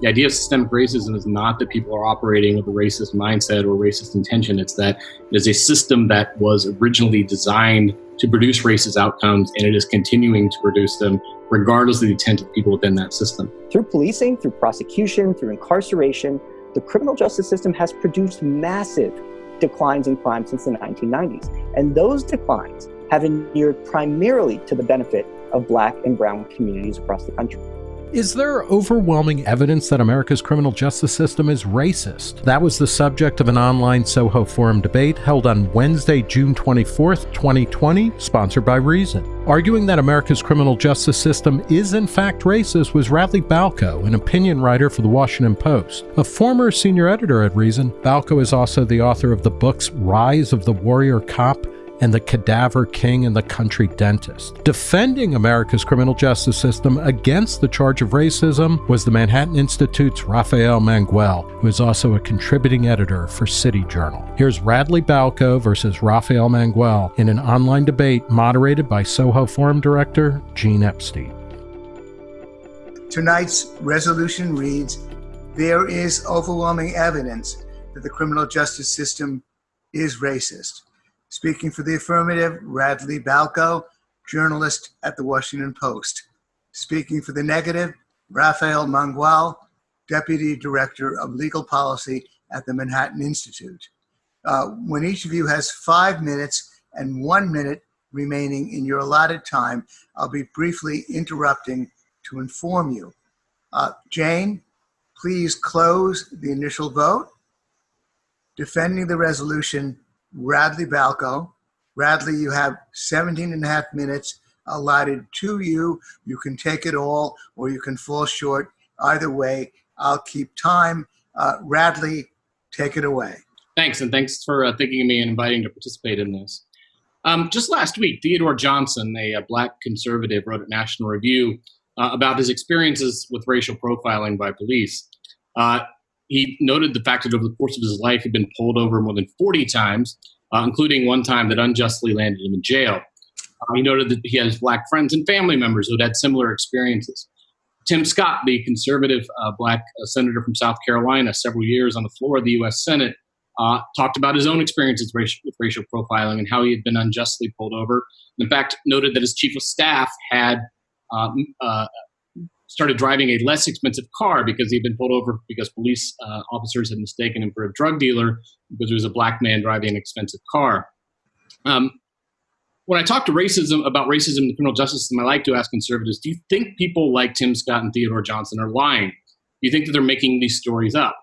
The idea of systemic racism is not that people are operating with a racist mindset or racist intention. It's that it is a system that was originally designed to produce racist outcomes and it is continuing to produce them regardless of the intent of people within that system. Through policing, through prosecution, through incarceration, the criminal justice system has produced massive declines in crime since the 1990s. And those declines have inured primarily to the benefit of black and brown communities across the country. Is there overwhelming evidence that America's criminal justice system is racist? That was the subject of an online Soho Forum debate held on Wednesday, June 24th, 2020, sponsored by Reason. Arguing that America's criminal justice system is in fact racist was Radley Balko, an opinion writer for the Washington Post. A former senior editor at Reason, Balko is also the author of the books Rise of the Warrior Cop and the cadaver king and the country dentist. Defending America's criminal justice system against the charge of racism was the Manhattan Institute's Rafael Mangual, who is also a contributing editor for City Journal. Here's Radley Balko versus Rafael Mangual in an online debate moderated by Soho Forum director Gene Epstein. Tonight's resolution reads There is overwhelming evidence that the criminal justice system is racist. Speaking for the affirmative, Radley Balko, journalist at the Washington Post. Speaking for the negative, Rafael Mangual, Deputy Director of Legal Policy at the Manhattan Institute. Uh, when each of you has five minutes and one minute remaining in your allotted time, I'll be briefly interrupting to inform you. Uh, Jane, please close the initial vote. Defending the resolution, Radley Balko. Radley, you have 17 and a half minutes allotted to you. You can take it all or you can fall short. Either way, I'll keep time. Uh, Radley, take it away. Thanks, and thanks for uh, thinking of me and inviting to participate in this. Um, just last week, Theodore Johnson, a, a, black conservative, wrote at National Review uh, about his experiences with racial profiling by police. Uh, he noted the fact that over the course of his life, he'd been pulled over more than 40 times, uh, including one time that unjustly landed him in jail. Uh, he noted that he has black friends and family members who had had similar experiences. Tim Scott, the conservative uh, black uh, senator from South Carolina, several years on the floor of the U.S. Senate, uh, talked about his own experiences with racial profiling and how he had been unjustly pulled over. In fact, noted that his chief of staff had um, uh, started driving a less expensive car because he'd been pulled over because police uh, officers had mistaken him for a drug dealer because he was a black man driving an expensive car. Um, when I talk to racism about racism in the criminal justice system, I like to ask conservatives: Do you think people like Tim Scott and Theodore Johnson are lying? Do you think that they're making these stories up?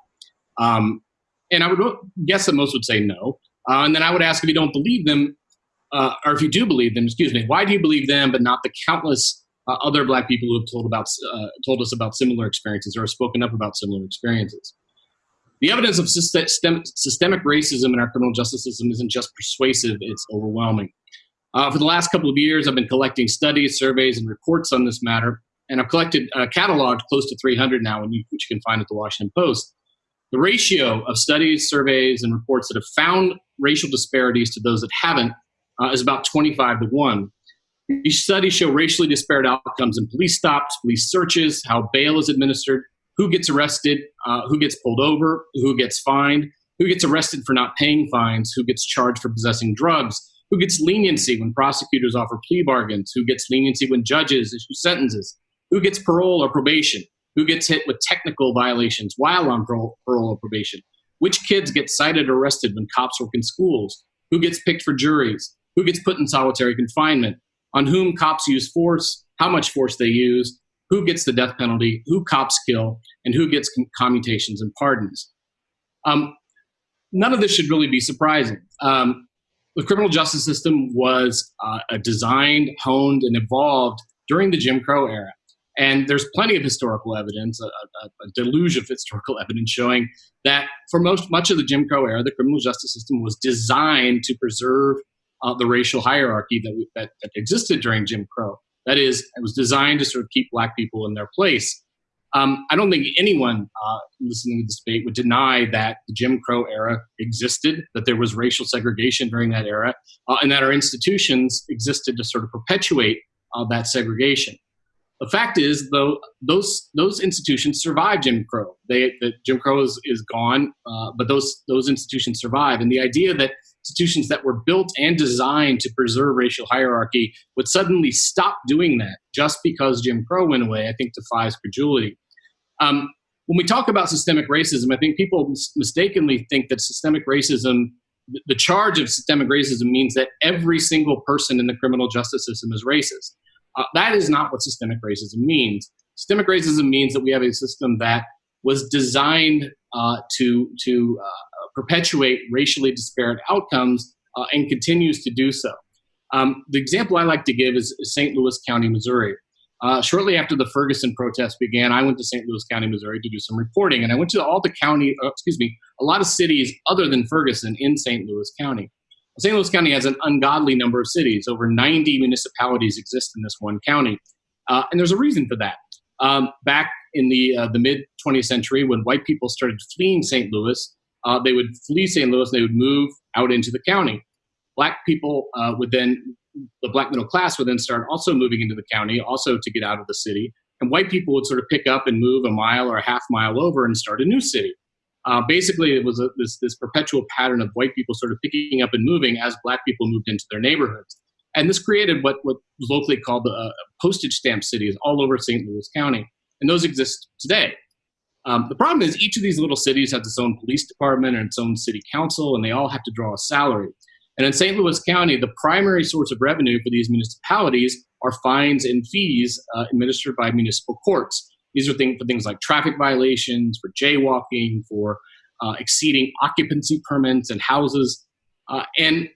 Um, and I would guess that most would say no. Uh, and then I would ask if you don't believe them, uh, or if you do believe them, excuse me, why do you believe them but not the countless uh, other black people who have told about uh, told us about similar experiences or have spoken up about similar experiences. The evidence of system, systemic racism in our criminal justice system isn't just persuasive; it's overwhelming. Uh, for the last couple of years, I've been collecting studies, surveys, and reports on this matter, and I've collected uh, cataloged close to 300 now, which you can find at the Washington Post. The ratio of studies, surveys, and reports that have found racial disparities to those that haven't uh, is about 25 to 1. These studies show racially disparate outcomes in police stops, police searches, how bail is administered, who gets arrested, uh, who gets pulled over, who gets fined, who gets arrested for not paying fines, who gets charged for possessing drugs, who gets leniency when prosecutors offer plea bargains, who gets leniency when judges issue sentences, who gets parole or probation, who gets hit with technical violations while on parole, or probation, which kids get cited or arrested when cops work in schools, who gets picked for juries, who gets put in solitary confinement, on whom cops use force, how much force they use, who gets the death penalty, who cops kill, and who gets commutations and pardons. Um, none of this should really be surprising. Um, the criminal justice system was uh, designed, honed, and evolved during the Jim Crow era. And there's plenty of historical evidence, a, a, a, deluge of historical evidence showing that for most much of the Jim Crow era, the criminal justice system was designed to preserve uh, the racial hierarchy that, we, that, that existed during Jim Crow. That is, it was designed to sort of keep black people in their place. Um, I don't think anyone uh, listening to this debate would deny that the Jim Crow era existed, that there was racial segregation during that era, uh, and that our institutions existed to sort of perpetuate uh, that segregation. The fact is, though, those those institutions survive Jim Crow. They the, Jim Crow is, is gone, uh, but those those institutions survive. And the idea that institutions that were built and designed to preserve racial hierarchy would suddenly stop doing that just because Jim Crow went away, I think defies credulity. Um, when we talk about systemic racism, I think people mis- mistakenly think that systemic racism, the charge of systemic racism means that every single person in the criminal justice system is racist. Uh, that is not what systemic racism means. Systemic racism means that we have a system that was designed uh, to, to uh, perpetuate racially disparate outcomes uh, and continues to do so. Um, the example I like to give is St. Louis County, Missouri. Uh, shortly after the Ferguson protests began, I went to St. Louis County, Missouri to do some reporting, and I went to all the county, uh, excuse me, a lot of cities other than Ferguson in St. Louis County. St. Louis County has an ungodly number of cities. Over 90 municipalities exist in this one county. Uh, and there's a reason for that. Um, back in the, uh, the mid 20th century, when white people started fleeing St. Louis, uh, they would flee St. Louis, and they would move out into the county. Black people uh, would then, the black middle class would then start also moving into the county, also to get out of the city. And white people would sort of pick up and move a mile or a half mile over and start a new city. Uh, basically, it was a, this, this perpetual pattern of white people sort of picking up and moving as black people moved into their neighborhoods. And this created what, what was locally called the uh, postage stamp cities all over St. Louis County. And those exist today. Um, the problem is each of these little cities has its own police department and its own city council, and they all have to draw a salary. And in St. Louis County, the primary source of revenue for these municipalities are fines and fees uh, administered by municipal courts. These are things for things like traffic violations, for jaywalking, for uh, exceeding occupancy permits and houses. Uh, and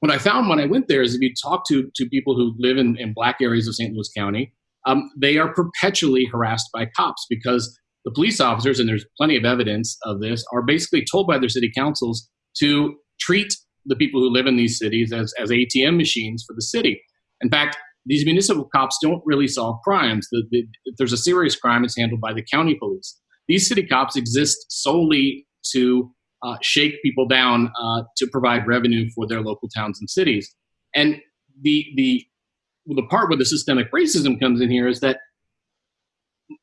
what I found when I went there is if you talk to, to people who live in, in black areas of St. Louis County, um, they are perpetually harassed by cops because the police officers, and there's plenty of evidence of this, are basically told by their city councils to treat the people who live in these cities as, as ATM machines for the city. In fact, these municipal cops don't really solve crimes. The, the, if there's a serious crime, it's handled by the county police. These city cops exist solely to uh, shake people down uh, to provide revenue for their local towns and cities. And the the the part where the systemic racism comes in here is that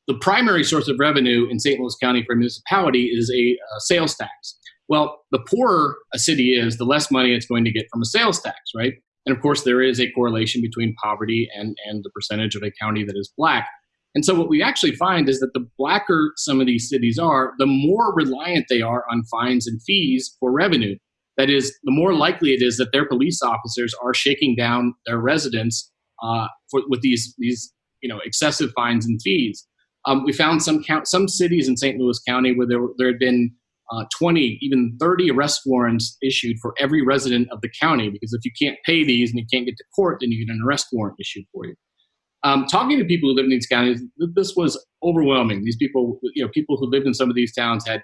the primary source of revenue in St. Louis County for a municipality is a sales tax. Well, the poorer a city is, the less money it's going to get from a sales tax, right? And of course, there is a correlation between poverty and, and the percentage of a county that is black. And so, what we actually find is that the blacker some of these cities are, the more reliant they are on fines and fees for revenue. That is, the more likely it is that their police officers are shaking down their residents uh, for, with these, these you know, excessive fines and fees. Um, we found some count, some cities in St. Louis County where there, there had been uh, 20, even 30 arrest warrants issued for every resident of the county. Because if you can't pay these and you can't get to court, then you get an arrest warrant issued for you. Um, talking to people who live in these counties, this was overwhelming. These people, you know, people who lived in some of these towns had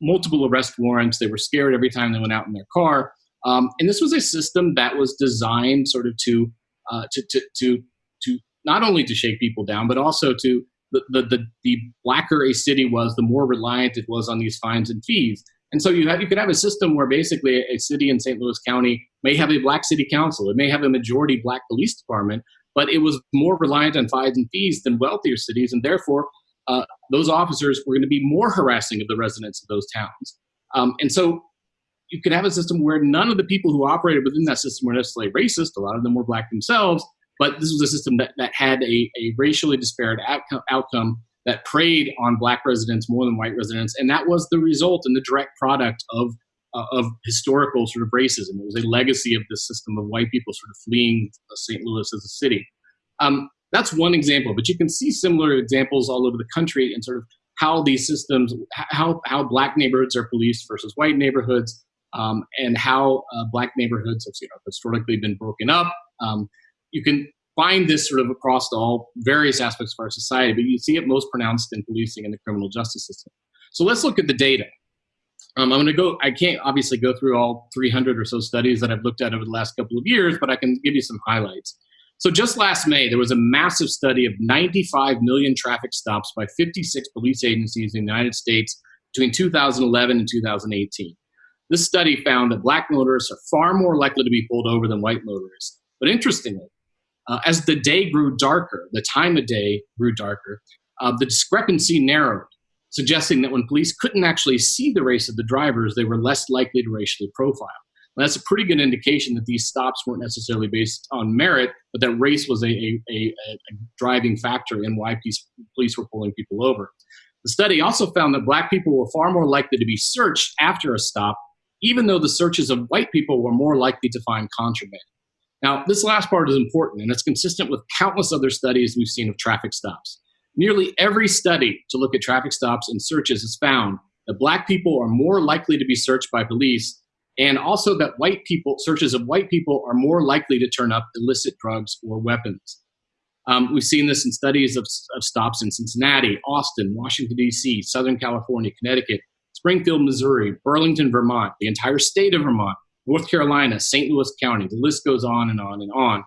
multiple arrest warrants. They were scared every time they went out in their car. Um, and this was a system that was designed sort of to, uh, to, to, to, to not only to shake people down, but also to the, the, the, the blacker a city was, the more reliant it was on these fines and fees. And so you have, you could have a system where basically a city in St. Louis County may have a black city council, it may have a majority black police department, but it was more reliant on fines and fees than wealthier cities, and therefore uh, those officers were going to be more harassing of the residents of those towns. Um, and so you could have a system where none of the people who operated within that system were necessarily racist. A lot of them were black themselves, but this was a system that, that had a, a racially disparate outcome, outcome that preyed on black residents more than white residents. And that was the result and the direct product of, uh, of historical sort of racism. It was a legacy of the system of white people sort of fleeing St. Louis as a city. Um, that's one example, but you can see similar examples all over the country and sort of how these systems, how, how black neighborhoods are policed versus white neighborhoods, um, and how uh, black neighborhoods have you know, historically been broken up. Um, you can find this sort of across all various aspects of our society, but you see it most pronounced in policing and the criminal justice system. So let's look at the data. Um, I'm going to go, I can't obviously go through all 300 or so studies that I've looked at over the last couple of years, but I can give you some highlights. So just last May, there was a massive study of 95 million traffic stops by 56 police agencies in the United States between 2011 and 2018. This study found that black motorists are far more likely to be pulled over than white motorists. But interestingly, uh, as the day grew darker, the time of day grew darker, uh, the discrepancy narrowed, suggesting that when police couldn't actually see the race of the drivers, they were less likely to racially profile. that's a pretty good indication that these stops weren't necessarily based on merit, but that race was a, a, a, a driving factor in why police, police were pulling people over. The study also found that black people were far more likely to be searched after a stop, even though the searches of white people were more likely to find contraband. Now, this last part is important, and it's consistent with countless other studies we've seen of traffic stops. Nearly every study to look at traffic stops and searches has found that black people are more likely to be searched by police, and also that white people, searches of white people, are more likely to turn up illicit drugs or weapons. Um, we've seen this in studies of, of stops in Cincinnati, Austin, Washington, D.C., Southern California, Connecticut, Springfield, Missouri, Burlington, Vermont, the entire state of Vermont, North Carolina, St. Louis County. The list goes on and on and on.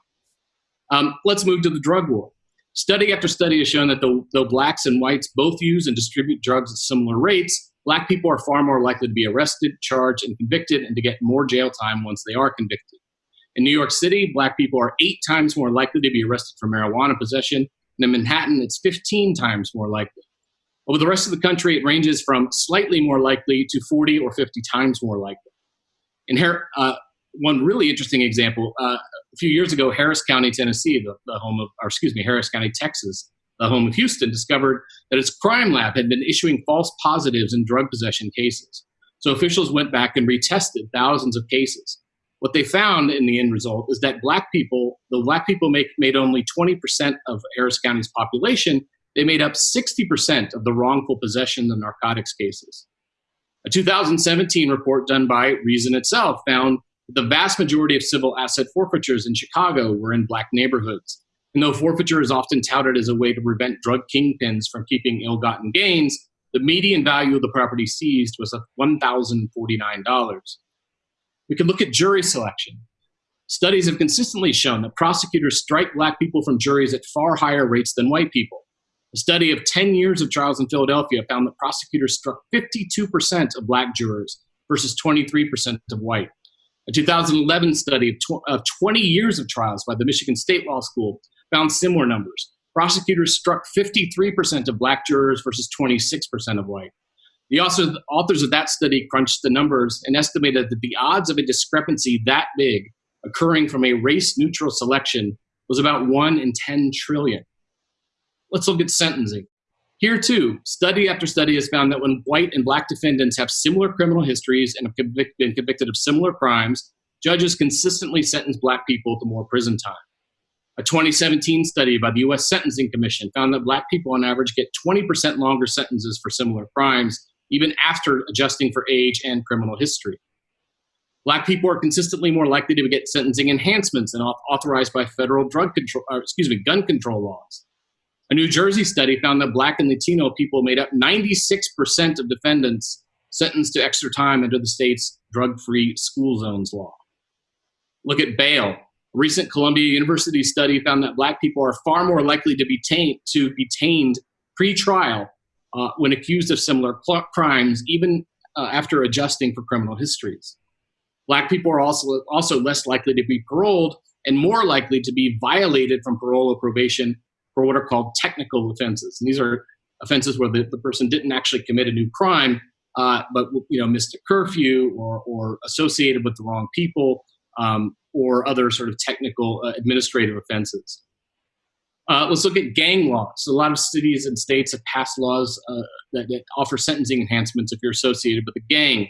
Um, let's move to the drug war. Study after study has shown that though, blacks and whites both use and distribute drugs at similar rates, black people are far more likely to be arrested, charged, and convicted and to get more jail time once they are convicted. In New York City, black people are eight times more likely to be arrested for marijuana possession. And in Manhattan, it's 15 times more likely. Over the rest of the country, it ranges from slightly more likely to 40 or 50 times more likely. In here, uh, one really interesting example, uh, a few years ago, Harris County, Tennessee, the, the home of, or excuse me, Harris County, Texas, the home of Houston, discovered that its crime lab had been issuing false positives in drug possession cases. So officials went back and retested thousands of cases. What they found in the end result is that black people, the black people make, made only 20% of Harris County's population, they made up 60% of the wrongful possession of narcotics cases. A 2017 report done by Reason itself found that the vast majority of civil asset forfeitures in Chicago were in black neighborhoods. And though forfeiture is often touted as a way to prevent drug kingpins from keeping ill gotten gains, the median value of the property seized was $1,049. We can look at jury selection. Studies have consistently shown that prosecutors strike black people from juries at far higher rates than white people. A study of 10 years of trials in Philadelphia found that prosecutors struck 52% of black jurors versus 23% of white. A 2011 study of, tw- of 20 years of trials by the Michigan State Law School found similar numbers. Prosecutors struck 53% of black jurors versus 26% of white. The authors of that study crunched the numbers and estimated that the odds of a discrepancy that big occurring from a race neutral selection was about 1 in 10 trillion. Let's look at sentencing. Here, too, study after study has found that when white and black defendants have similar criminal histories and have convic- been convicted of similar crimes, judges consistently sentence black people to more prison time. A 2017 study by the U.S. Sentencing Commission found that black people on average get 20% longer sentences for similar crimes even after adjusting for age and criminal history. Black people are consistently more likely to get sentencing enhancements than authorized by federal drug control, excuse me, gun control laws. A New Jersey study found that Black and Latino people made up 96% of defendants sentenced to extra time under the state's drug-free school zones law. Look at bail. A recent Columbia University study found that Black people are far more likely to be, taint, to be tamed pre-trial uh, when accused of similar crimes, even uh, after adjusting for criminal histories. Black people are also, also less likely to be paroled and more likely to be violated from parole or probation for what are called technical offenses. And these are offenses where the, the person didn't actually commit a new crime, uh, but you know missed a curfew or, or associated with the wrong people um, or other sort of technical uh, administrative offenses. Uh, let's look at gang laws. A lot of cities and states have passed laws uh, that, that, offer sentencing enhancements if you're associated with a gang.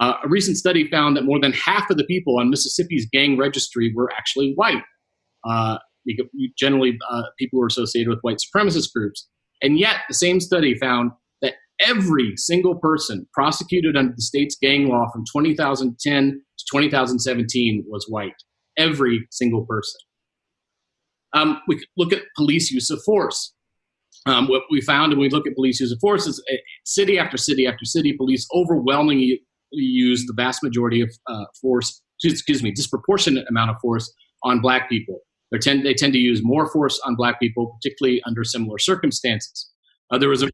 Uh, a recent study found that more than half of the people on Mississippi's gang registry were actually white. Generally, uh, people who are associated with white supremacist groups. And yet, the same study found that every single person prosecuted under the state's gang law from 2010 to 2017 was white. Every single person. Um, we look at police use of force. Um, what we found when we look at police use of force is uh, city after city after city, police overwhelmingly use the vast majority of uh, force, excuse me, disproportionate amount of force on black people. Tend, they tend to use more force on black people, particularly under similar circumstances. Uh, there was a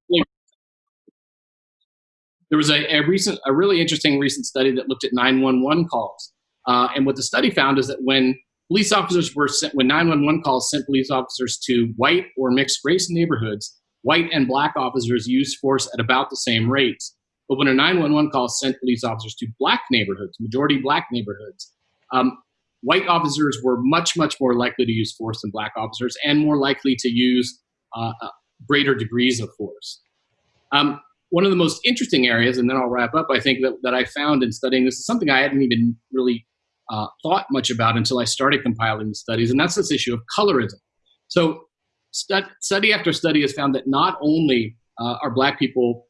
there was a, a, recent, a really interesting recent study that looked at 911 calls. Uh, and what the study found is that when police officers were sent, when 911 calls sent police officers to white or mixed race neighborhoods, white and black officers used force at about the same rates. But when a 911 call sent police officers to black neighborhoods, majority black neighborhoods, um, white officers were much, much more likely to use force than black officers and more likely to use uh, uh, greater degrees of force. Um, one of the most interesting areas, and then I'll wrap up, I think, that, that I found in studying this is something I hadn't even really uh, thought much about until I started compiling the studies, and that's this issue of colorism. So, study after study has found that not only uh, are black people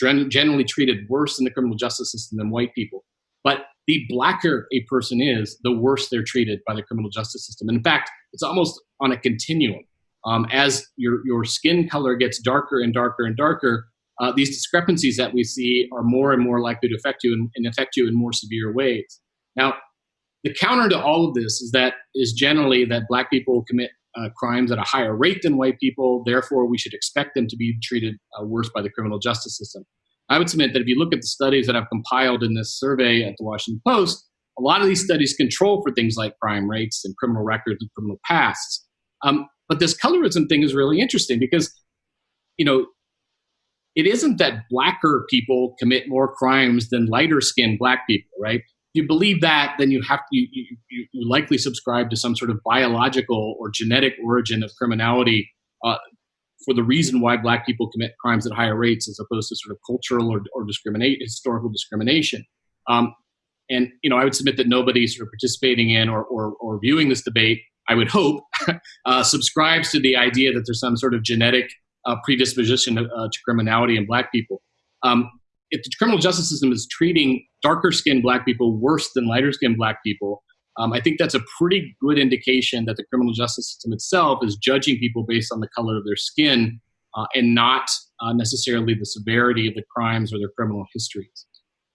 generally treated worse in the criminal justice system than white people, but the blacker a person is, the worse they're treated by the criminal justice system. And in fact, it's almost on a continuum. Um, as your, your skin color gets darker and darker and darker, uh, these discrepancies that we see are more and more likely to affect you and, and affect you in more severe ways. Now, the counter to all of this is that is generally that black people commit uh, crimes at a higher rate than white people. Therefore, we should expect them to be treated uh, worse by the criminal justice system. I would submit that if you look at the studies that I've compiled in this survey at the Washington Post, a lot of these studies control for things like crime rates and criminal records and criminal pasts. Um, but this colorism thing is really interesting because, you know, it isn't that blacker people commit more crimes than lighter skinned black people, right? If you believe that, then you have to, you, you, you likely subscribe to some sort of biological or genetic origin of criminality uh, for the reason why black people commit crimes at higher rates as opposed to sort of cultural or, or discriminate historical discrimination. Um, and you know, I would submit that nobody sort of participating in or, or, or viewing this debate, I would hope, uh, subscribes to the idea that there's some sort of genetic uh, predisposition uh, to criminality in black people. Um, if the criminal justice system is treating darker skinned black people worse than lighter skinned black people, um, I think that's a pretty good indication that the criminal justice system itself is judging people based on the color of their skin uh, and not uh, necessarily the severity of the crimes or their criminal histories.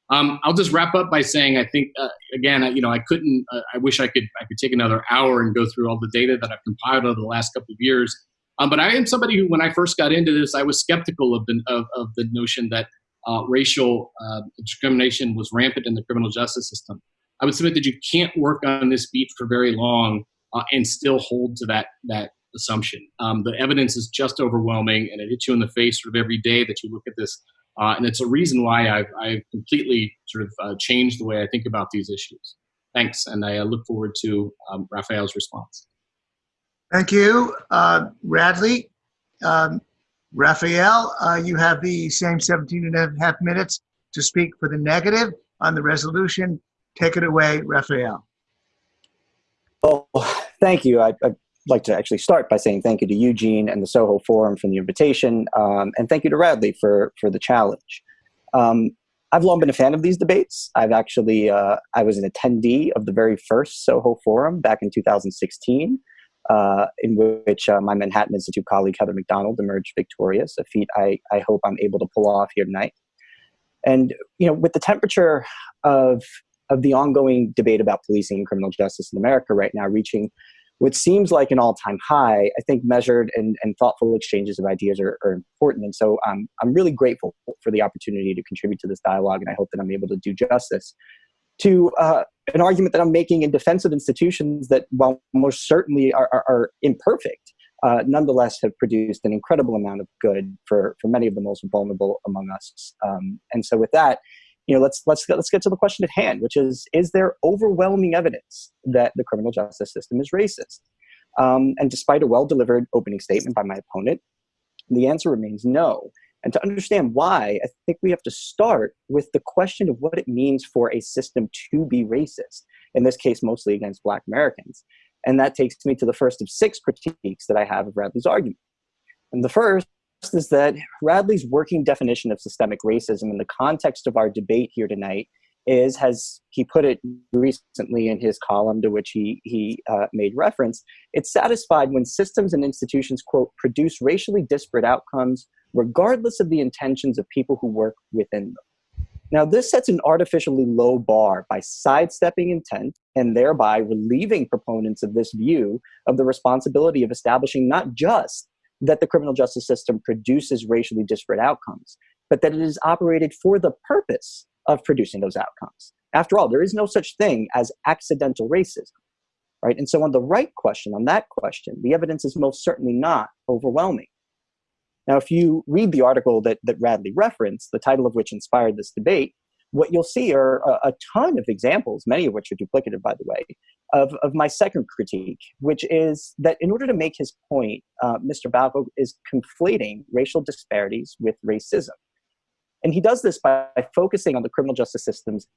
Um, I'll just wrap up by saying I think uh, again, you know, I couldn't. Uh, I wish I could. I could take another hour and go through all the data that I've compiled over the last couple of years. Um, but I am somebody who, when I first got into this, I was skeptical of the of, of the notion that uh, racial uh, discrimination was rampant in the criminal justice system. I would submit that you can't work on this beat for very long uh, and still hold to that that assumption. Um, the evidence is just overwhelming, and it hits you in the face sort of every day that you look at this. Uh, and it's a reason why I've, I've completely sort of uh, changed the way I think about these issues. Thanks, and I uh, look forward to um, Rafael's response. Thank you, uh, Radley. Um, Rafael, uh, you have the same 17 and a half minutes to speak for the negative on the resolution Take it away, Rafael. Well, thank you. I, would like to actually start by saying thank you to Eugene and the Soho Forum for the invitation, um, and thank you to Radley for, for the challenge. Um, I've long been a fan of these debates. I've actually, uh, I was an attendee of the very first Soho Forum back in 2016, uh, in which uh, my Manhattan Institute colleague Heather Mac Donald emerged victorious, a feat I, I hope I'm able to pull off here tonight. And, you know, with the temperature of of the ongoing debate about policing and criminal justice in America right now reaching what seems like an all-time high, I think measured and, and thoughtful exchanges of ideas are, are important. And so um, I'm really grateful for the opportunity to contribute to this dialogue, and I hope that I'm able to do justice to uh, an argument that I'm making in defense of institutions that, while most certainly are, are, are imperfect, uh, nonetheless have produced an incredible amount of good for, for many of the most vulnerable among us. Um, and so with that, you know, let's let's let's get to the question at hand, which is: Is there overwhelming evidence that the criminal justice system is racist? Um, and despite a well-delivered opening statement by my opponent, the answer remains no. And to understand why, I think we have to start with the question of what it means for a system to be racist. In this case, mostly against Black Americans. And that takes me to the first of six critiques that I have of Radley's argument. And the first is that Radley's working definition of systemic racism in the context of our debate here tonight is, as he put it recently in his column to which he, he uh, made reference, it's satisfied when systems and institutions, quote, produce racially disparate outcomes regardless of the intentions of people who work within them. Now, this sets an artificially low bar by sidestepping intent and thereby relieving proponents of this view of the responsibility of establishing not just that the criminal justice system produces racially disparate outcomes, but that it is operated for the purpose of producing those outcomes. After all, there is no such thing as accidental racism, right? And so on the right question, on that question, the evidence is most certainly not overwhelming. Now, if you read the article that, that Radley referenced, the title of which inspired this debate, what you'll see are a, a, ton of examples, many of which are duplicative, by the way, of, of my second critique, which is that in order to make his point, uh, Mr. Balko is conflating racial disparities with racism. And he does this by focusing on the criminal justice system's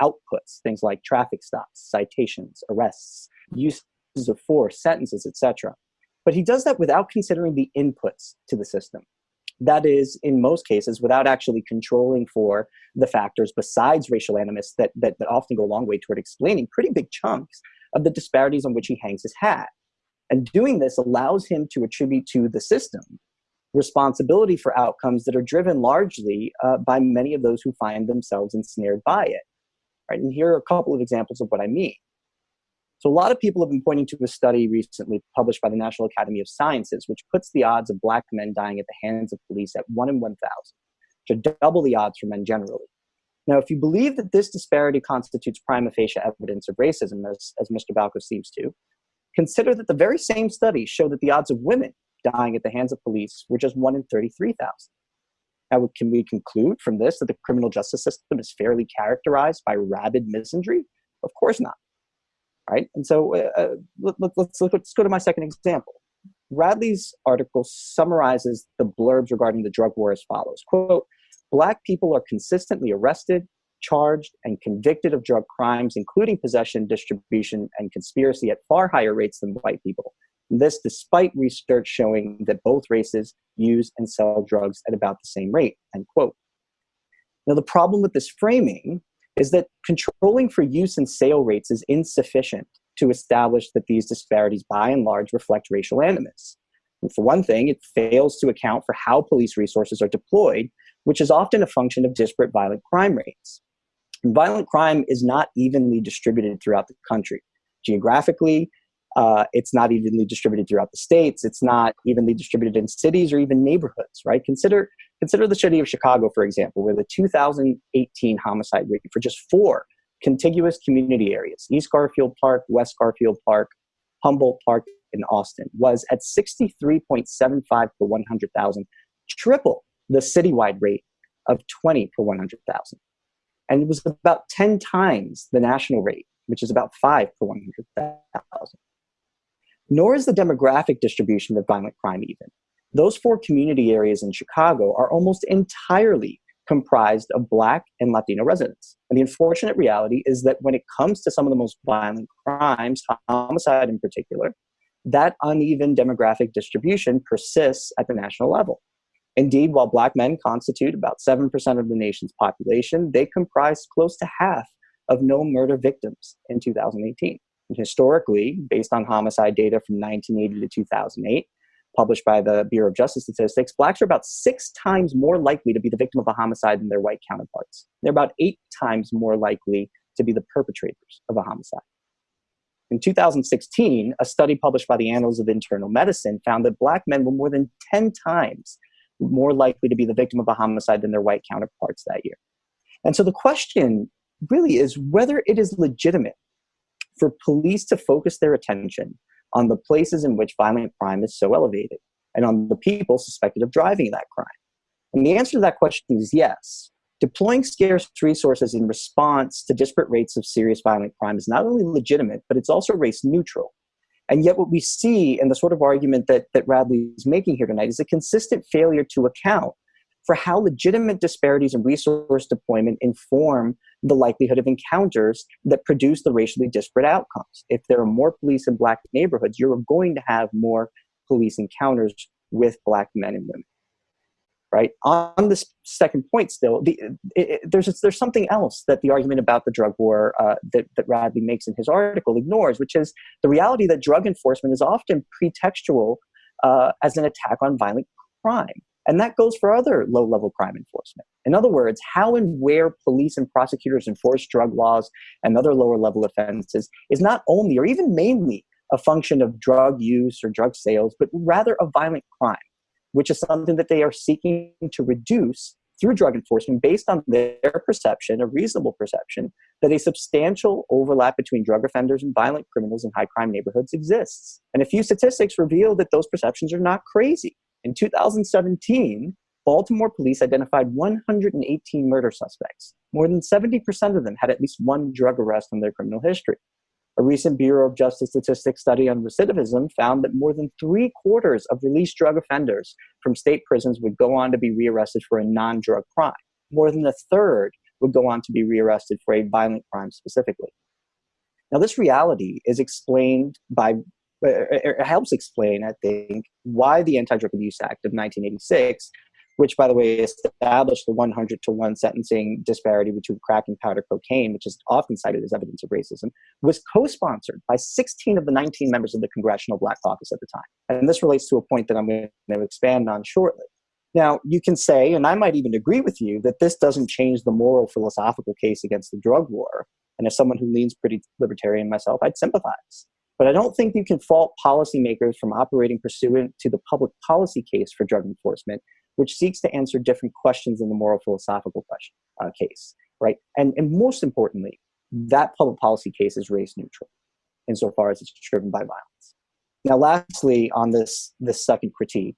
outputs, things like traffic stops, citations, arrests, uses of force, sentences, etc. But he does that without considering the inputs to the system. That is, in most cases, without actually controlling for the factors besides racial animus that, that, that often go a long way toward explaining pretty big chunks of the disparities on which he hangs his hat. And doing this allows him to attribute to the system responsibility for outcomes that are driven largely uh, by many of those who find themselves ensnared by it. Right? And here are a couple of examples of what I mean. So a lot of people have been pointing to a study recently published by the National Academy of Sciences, which puts the odds of black men dying at the hands of police at one in 1,000, which are double the odds for men generally. Now, if you believe that this disparity constitutes prima facie evidence of racism, as, as Mr. Balko seems to, consider that the very same study show that the odds of women dying at the hands of police were just one in 33,000. Now, can we conclude from this that the criminal justice system is fairly characterized by rabid misandry? Of course not. Right? And so uh, uh let, us let's, let's go to my second example. Radley's article summarizes the blurbs regarding the drug war as follows. Quote, black people are consistently arrested, charged, and convicted of drug crimes, including possession, distribution, and conspiracy at far higher rates than white people. This despite research showing that both races use and sell drugs at about the same rate, end quote. Now, the problem with this framing is that controlling for use and sale rates is insufficient to establish that these disparities by and large reflect racial animus. And for one thing, it fails to account for how police resources are deployed, which is often a function of disparate violent crime rates. And violent crime is not evenly distributed throughout the country. Geographically, uh, it's not evenly distributed throughout the states. It's not evenly distributed in cities or even neighborhoods, right? Consider, consider the city of Chicago, for example, where the 2018 homicide rate for just four contiguous community areas, East Garfield Park, West Garfield Park, Humboldt Park, and Austin, was at 63.75 per 100,000, triple the citywide rate of 20 per 100,000. And it was about 10 times the national rate, which is about 5 per 100,000 nor is the demographic distribution of violent crime even. Those four community areas in Chicago are almost entirely comprised of Black and Latino residents. And the unfortunate reality is that when it comes to some of the most violent crimes, homicide in particular, that uneven demographic distribution persists at the national level. Indeed, while Black men constitute about 7% of the nation's population, they comprise close to half of no murder victims in 2018 historically, based on homicide data from 1980 to 2008, published by the Bureau of Justice Statistics, blacks are about six times more likely to be the victim of a homicide than their white counterparts. They're about eight times more likely to be the perpetrators of a homicide. In 2016, a study published by the Annals of Internal Medicine found that black men were more than 10 times more likely to be the victim of a homicide than their white counterparts that year. And so the question really is whether it is legitimate for police to focus their attention on the places in which violent crime is so elevated and on the people suspected of driving that crime? And the answer to that question is yes. Deploying scarce resources in response to disparate rates of serious violent crime is not only legitimate, but it's also race neutral. And yet, what we see in the sort of argument that, that Radley is making here tonight is a consistent failure to account for how legitimate disparities in resource deployment inform the likelihood of encounters that produce the racially disparate outcomes. If there are more police in black neighborhoods, you're going to have more police encounters with black men and women. Right on this second point, still, the, it, it, there's there's something else that the argument about the drug war uh, that that Radley makes in his article ignores, which is the reality that drug enforcement is often pretextual uh, as an attack on violent crime. And that goes for other low level crime enforcement. In other words, how and where police and prosecutors enforce drug laws and other lower level offenses is not only or even mainly a function of drug use or drug sales, but rather a violent crime, which is something that they are seeking to reduce through drug enforcement based on their perception, a reasonable perception, that a substantial overlap between drug offenders and violent criminals in high crime neighborhoods exists. And a few statistics reveal that those perceptions are not crazy. In 2017, Baltimore police identified 118 murder suspects. More than 70% of them had at least one drug arrest in their criminal history. A recent Bureau of Justice Statistics study on recidivism found that more than three quarters of released drug offenders from state prisons would go on to be rearrested for a non drug crime. More than a third would go on to be rearrested for a violent crime specifically. Now, this reality is explained by, it helps explain, I think, why the Anti Drug Abuse Act of 1986 which by the way established the 100 to 1 sentencing disparity between crack and powder cocaine, which is often cited as evidence of racism, was co-sponsored by 16 of the 19 members of the Congressional Black Caucus at the time. And this relates to a point that I'm going to expand on shortly. Now, you can say, and I might even agree with you, that this doesn't change the moral philosophical case against the drug war. And as someone who leans pretty libertarian myself, I'd sympathize. But I don't think you can fault policymakers from operating pursuant to the public policy case for drug enforcement which seeks to answer different questions in the moral philosophical question, uh, case, right? And, and most importantly, that public policy case is race neutral insofar as it's driven by violence. Now, lastly, on this, this second critique,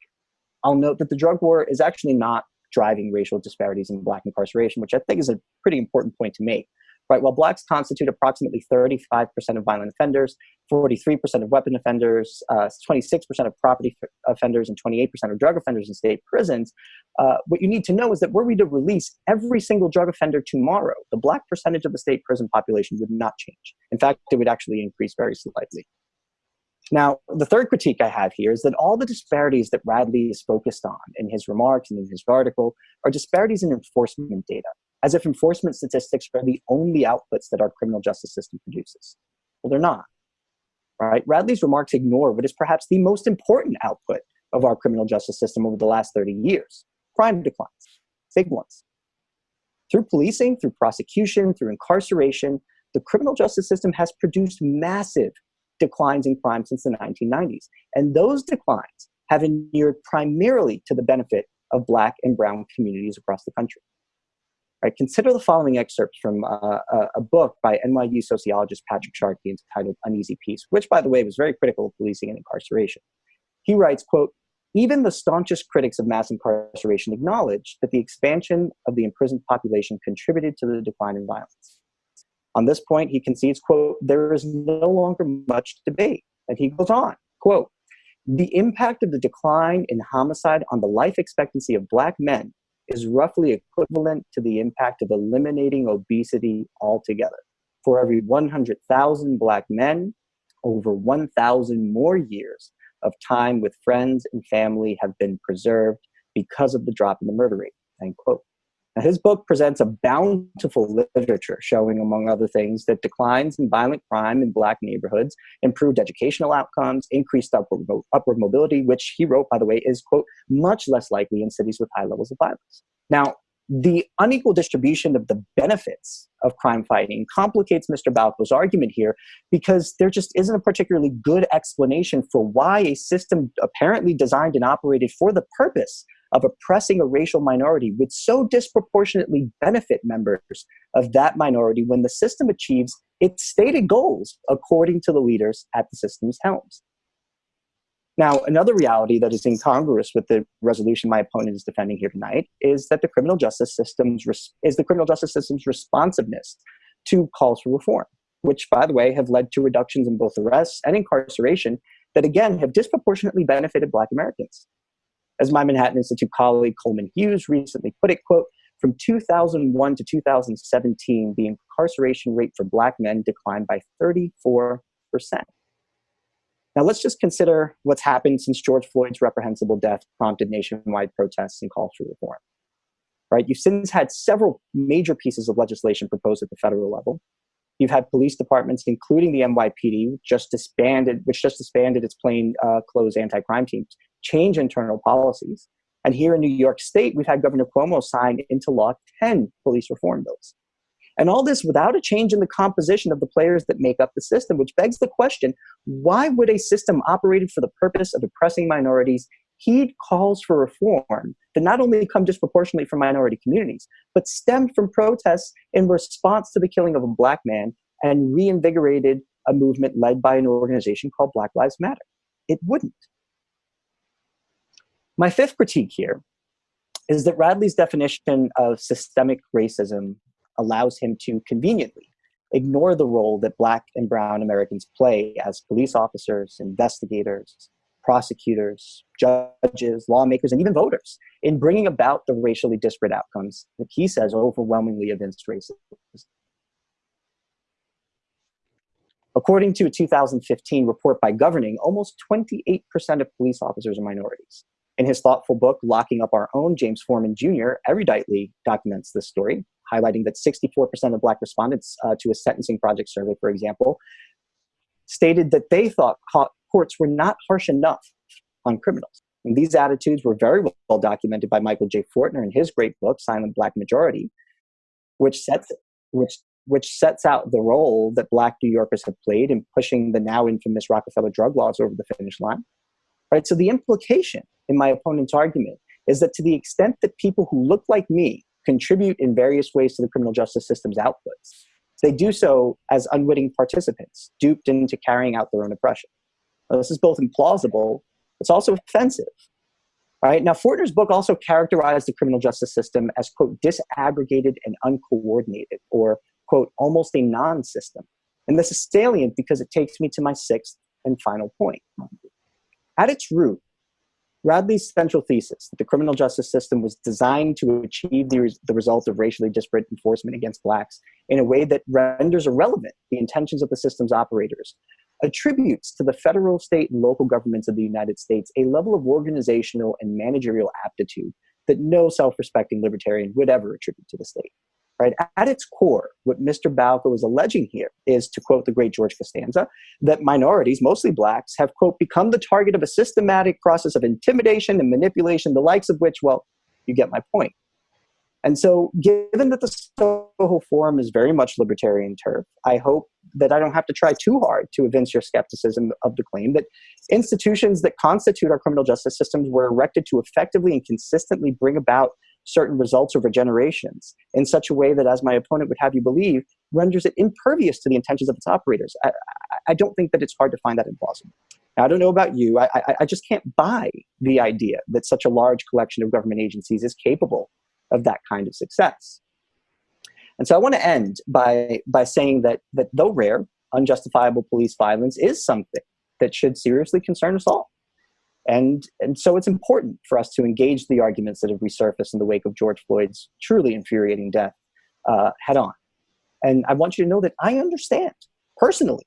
I'll note that the drug war is actually not driving racial disparities in black incarceration, which I think is a pretty important point to make right? While blacks constitute approximately 35% of violent offenders, 43% of weapon offenders, uh, 26% of property offenders, and 28% of drug offenders in state prisons, uh, what you need to know is that were we to release every single drug offender tomorrow, the black percentage of the state prison population would not change. In fact, it would actually increase very slightly. Now, the third critique I have here is that all the disparities that Radley is focused on in his remarks and in his article are disparities in enforcement data as if enforcement statistics are the only outputs that our criminal justice system produces. Well, they're not. Right? Radley's remarks ignore what is perhaps the most important output of our criminal justice system over the last 30 years crime declines, big ones. Through policing, through prosecution, through incarceration, the criminal justice system has produced massive declines in crime since the 1990s. And those declines have inured primarily to the benefit of Black and Brown communities across the country. Right, consider the following excerpts from uh, a, book by NYU sociologist Patrick Sharkey entitled Uneasy Peace, which, by the way, was very critical of policing and incarceration. He writes, quote, even the staunchest critics of mass incarceration acknowledge that the expansion of the imprisoned population contributed to the decline in violence. On this point, he concedes, quote, there is no longer much debate. And he goes on, quote, the impact of the decline in homicide on the life expectancy of black men is roughly equivalent to the impact of eliminating obesity altogether. For every 100,000 Black men, over 1,000 more years of time with friends and family have been preserved because of the drop in the murder rate. End quote. Now, his book presents a bountiful literature showing, among other things, that declines in violent crime in Black neighborhoods improved educational outcomes, increased upward, upward mobility, which he wrote, by the way, is, quote, much less likely in cities with high levels of violence. Now, the unequal distribution of the benefits of crime fighting complicates Mr. Balko's argument here because there just isn't a particularly good explanation for why a system apparently designed and operated for the purpose of oppressing a racial minority would so disproportionately benefit members of that minority when the system achieves its stated goals according to the leaders at the system's helms. Now, another reality that is incongruous with the resolution my opponent is defending here tonight is that the criminal justice system's is the criminal justice system's responsiveness to calls for reform, which, by the way, have led to reductions in both arrests and incarceration that again have disproportionately benefited Black Americans. As my Manhattan Institute colleague Coleman Hughes recently put it, quote, from 2001 to 2017, the incarceration rate for black men declined by 34%. Now let's just consider what's happened since George Floyd's reprehensible death prompted nationwide protests and calls for reform. Right? You've since had several major pieces of legislation proposed at the federal level. You've had police departments, including the NYPD, just disbanded, which just disbanded its plain uh, clothes anti-crime teams, change internal policies. And here in New York State, we've had Governor Cuomo sign into law 10 police reform bills. And all this without a change in the composition of the players that make up the system, which begs the question why would a system operated for the purpose of oppressing minorities he calls for reform that not only come disproportionately from minority communities, but stemmed from protests in response to the killing of a black man and reinvigorated a movement led by an organization called Black Lives Matter. It wouldn't. My fifth critique here is that Radley's definition of systemic racism allows him to conveniently ignore the role that Black and Brown Americans play as police officers, investigators, prosecutors, judges, lawmakers, and even voters in bringing about the racially disparate outcomes that he says overwhelmingly evince racism. According to a 2015 report by Governing, almost 28% of police officers are minorities. In his thoughtful book, Locking Up Our Own, James Forman Jr. eruditely documents this story, highlighting that 64% of Black respondents uh, to a sentencing project survey, for example, stated that they thought courts were not harsh enough on criminals. And these attitudes were very well documented by Michael J. Fortner in his great book, Silent Black Majority, which sets, which, which sets out the role that Black New Yorkers have played in pushing the now infamous Rockefeller drug laws over the finish line. Right? So the implication in my opponent's argument is that to the extent that people who look like me contribute in various ways to the criminal justice system's outputs, they do so as unwitting participants, duped into carrying out their own oppression. This is both implausible, it's also offensive. Right? Now, Fortner's book also characterized the criminal justice system as, quote, disaggregated and uncoordinated, or, quote, almost a non system. And this is salient because it takes me to my sixth and final point. At its root, Radley's central thesis that the criminal justice system was designed to achieve the, res the result of racially disparate enforcement against blacks in a way that renders irrelevant the intentions of the system's operators, attributes to the federal, state, and local governments of the United States a level of organizational and managerial aptitude that no self-respecting libertarian would ever attribute to the state. Right? At its core, what Mr. Balko is alleging here is, to quote the great George Costanza, that minorities, mostly blacks, have, quote, become the target of a systematic process of intimidation and manipulation, the likes of which, well, you get my point. And so, given that the Soho Forum is very much libertarian turf, I hope that I don't have to try too hard to evince your skepticism of the claim that institutions that constitute our criminal justice systems were erected to effectively and consistently bring about certain results over generations in such a way that, as my opponent would have you believe, renders it impervious to the intentions of its operators. I, I don't think that it's hard to find that implausible. Now, I don't know about you, I, I, I just can't buy the idea that such a large collection of government agencies is capable of that kind of success. And so I want to end by, by saying that, that though rare, unjustifiable police violence is something that should seriously concern us all. And, and so it's important for us to engage the arguments that have resurfaced in the wake of George Floyd's truly infuriating death uh, head on. And I want you to know that I understand personally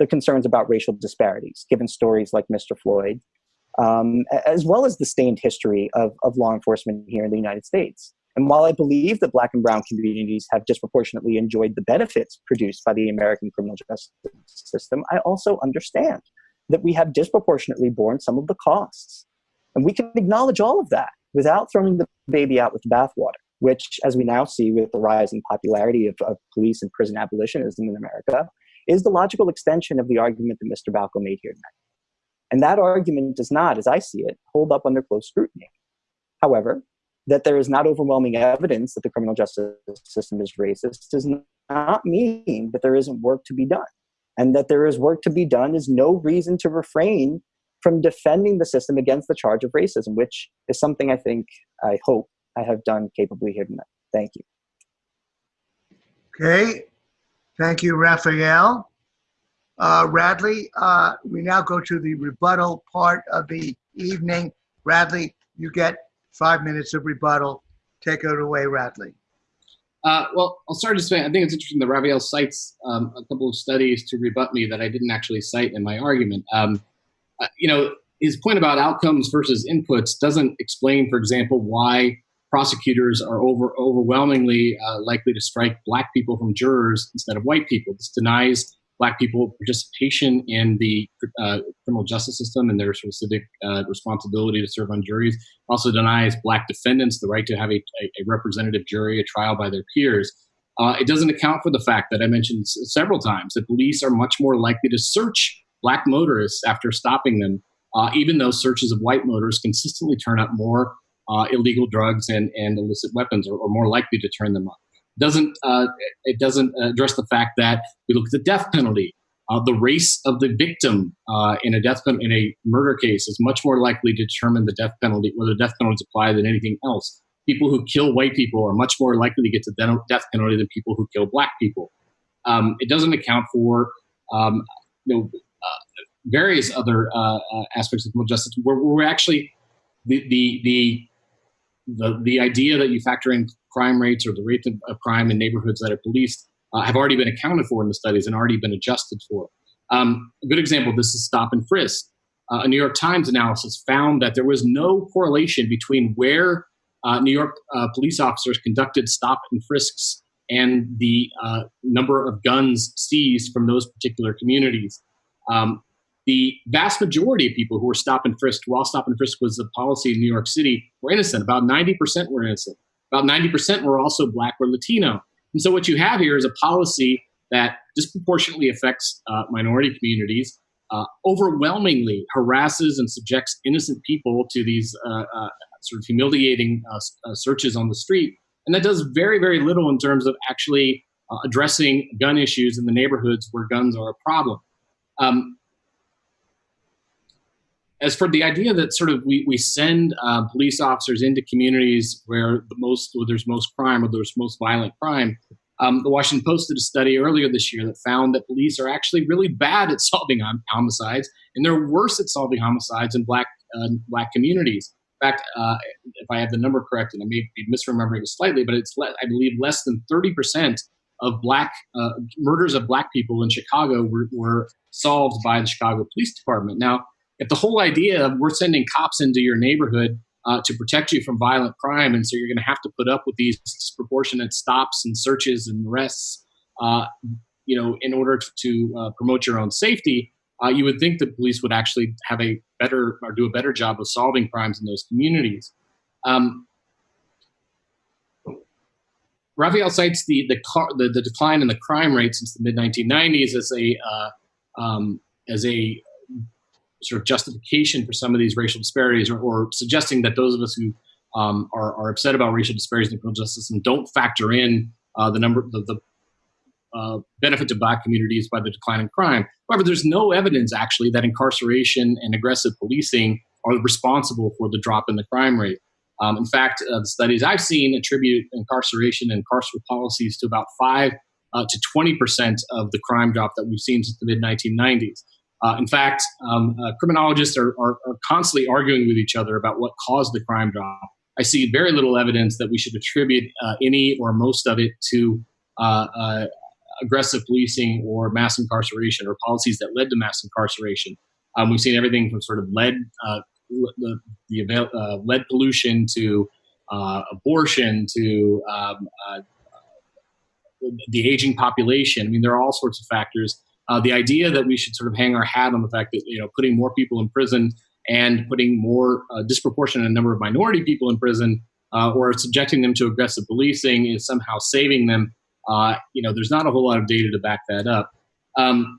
the concerns about racial disparities, given stories like Mr. Floyd, um, as well as the stained history of, of law enforcement here in the United States. And while I believe that black and brown communities have disproportionately enjoyed the benefits produced by the American criminal justice system, I also understand that we have disproportionately borne some of the costs. And we can acknowledge all of that without throwing the baby out with the bathwater, which, as we now see with the rising popularity of, of police and prison abolitionism in America, is the logical extension of the argument that Mr. Balko made here tonight. And that argument does not, as I see it, hold up under close scrutiny. However, that there is not overwhelming evidence that the criminal justice system is racist does not mean that there isn't work to be done. And that there is work to be done is no reason to refrain from defending the system against the charge of racism, which is something I think, I hope I have done capably here tonight. Thank you. Okay. Thank you, Rafael. Uh, Radley, uh, we now go to the rebuttal part of the evening. Radley, you get five minutes of rebuttal. Take it away, Radley. Uh, well, I'll start to say I think it's interesting that Rafael cites um, a couple of studies to rebut me that I didn't actually cite in my argument. Um, uh, you know, his point about outcomes versus inputs doesn't explain, for example, why prosecutors are over overwhelmingly uh, likely to strike black people from jurors instead of white people. This denies black people participation in the uh, criminal justice system and their sort of civic uh, responsibility to serve on juries. Also denies black defendants the right to have a, a representative jury, a trial by their peers. Uh, it doesn't account for the fact that I mentioned several times that police are much more likely to search black motorists after stopping them uh, even though searches of white motorists consistently turn up more uh, illegal drugs and, and illicit weapons, or, or, more likely to turn them up. Doesn't uh, it doesn't address the fact that we look at the death penalty. Uh, the race of the victim uh, in a death in a murder case is much more likely to determine the death penalty, whether death penalty is applied than anything else. People who kill white people are much more likely to get to death penalty than people who kill black people. Um, it doesn't account for um, you know uh, various other uh, uh, aspects of criminal justice where we're actually the, the the the the idea that you factor in crime rates or the rate of crime in neighborhoods that are policed uh, have already been accounted for in the studies and already been adjusted for. Um, a good example of this is stop and frisk. Uh, a New York Times analysis found that there was no correlation between where uh, New York uh, police officers conducted stop and frisks and the uh, number of guns seized from those particular communities. Um, the vast majority of people who were stop and frisked while stop and frisk was the policy in New York City were innocent. About 90% were innocent. About 90% were also black or Latino. And so what you have here is a policy that disproportionately affects uh, minority communities, uh, overwhelmingly harasses and subjects innocent people to these uh, uh sort of humiliating uh, uh, searches on the street, and that does very, very little in terms of actually addressing gun issues in the neighborhoods where guns are a problem. Um, as for the idea that sort of we, we send uh, police officers into communities where the most where there's most crime or there's most violent crime, um, the Washington Post did a study earlier this year that found that police are actually really bad at solving homicides, and they're worse at solving homicides in black uh, black communities. In fact, uh, if I have the number correct, and I may be misremembering it slightly, but it's I believe less than thirty percent of black uh, murders of black people in Chicago were, were solved by the Chicago Police Department. Now, if the whole idea of we're sending cops into your neighborhood uh, to protect you from violent crime, and so you're going to have to put up with these disproportionate stops and searches and arrests, uh, you know, in order to uh, promote your own safety, uh, you would think the police would actually have a better or do a better job of solving crimes in those communities. Um, Rafael cites the the, car, the, the decline in the crime rate since the mid 1990s as a uh, um, as a sort of justification for some of these racial disparities or, or suggesting that those of us who um, are, are, upset about racial disparities in the criminal justice system don't factor in uh, the number the, the uh, benefit to black communities by the decline in crime. However, there's no evidence actually that incarceration and aggressive policing are responsible for the drop in the crime rate. Um, in fact, uh, the studies I've seen attribute incarceration and carceral policies to about 5 uh, to 20% of the crime drop that we've seen since the mid 1990s. Uh, in fact, um, uh, criminologists are, are, are, constantly arguing with each other about what caused the crime drop. I see very little evidence that we should attribute uh, any or most of it to uh, uh, aggressive policing or mass incarceration or policies that led to mass incarceration. Um, we've seen everything from sort of lead, uh, the, the lead pollution to abortion to um, the aging population. I mean, there are all sorts of factors uh, the idea that we should sort of hang our hat on the fact that you know putting more people in prison and putting more uh, disproportionate number of minority people in prison uh, or subjecting them to aggressive policing is somehow saving them. Uh, you know, there's not a whole lot of data to back that up. Um,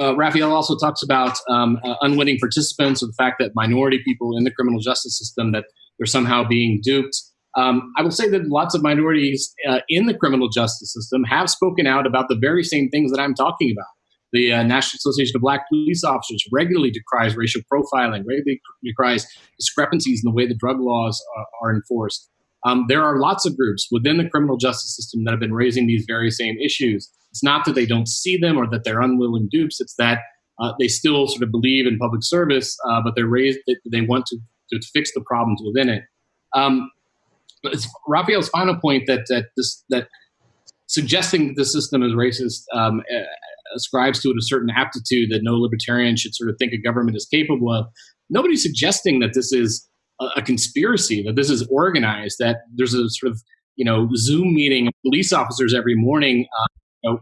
uh, Rafael also talks about um, uh, unwitting participants, the fact that minority people in the criminal justice system that they're somehow being duped. Um, I will say that lots of minorities uh, in the criminal justice system have spoken out about the very same things that I'm talking about. The uh, National Association of Black Police Officers regularly decries racial profiling, regularly decries discrepancies in the way the drug laws are, are enforced. Um, there are lots of groups within the criminal justice system that have been raising these very same issues. It's not that they don't see them or that they're unwilling dupes. It's that uh, they still sort of believe in public service, uh, but they're raised. They want to, to fix the problems within it. Um, Rafael's final point that that this that suggesting that the system is racist um, uh, ascribes to it a certain aptitude that no libertarian should sort of think a government is capable of. Nobody's suggesting that this is a, a conspiracy, that this is organized, that there's a sort of you know Zoom meeting of police officers every morning. Uh, you know,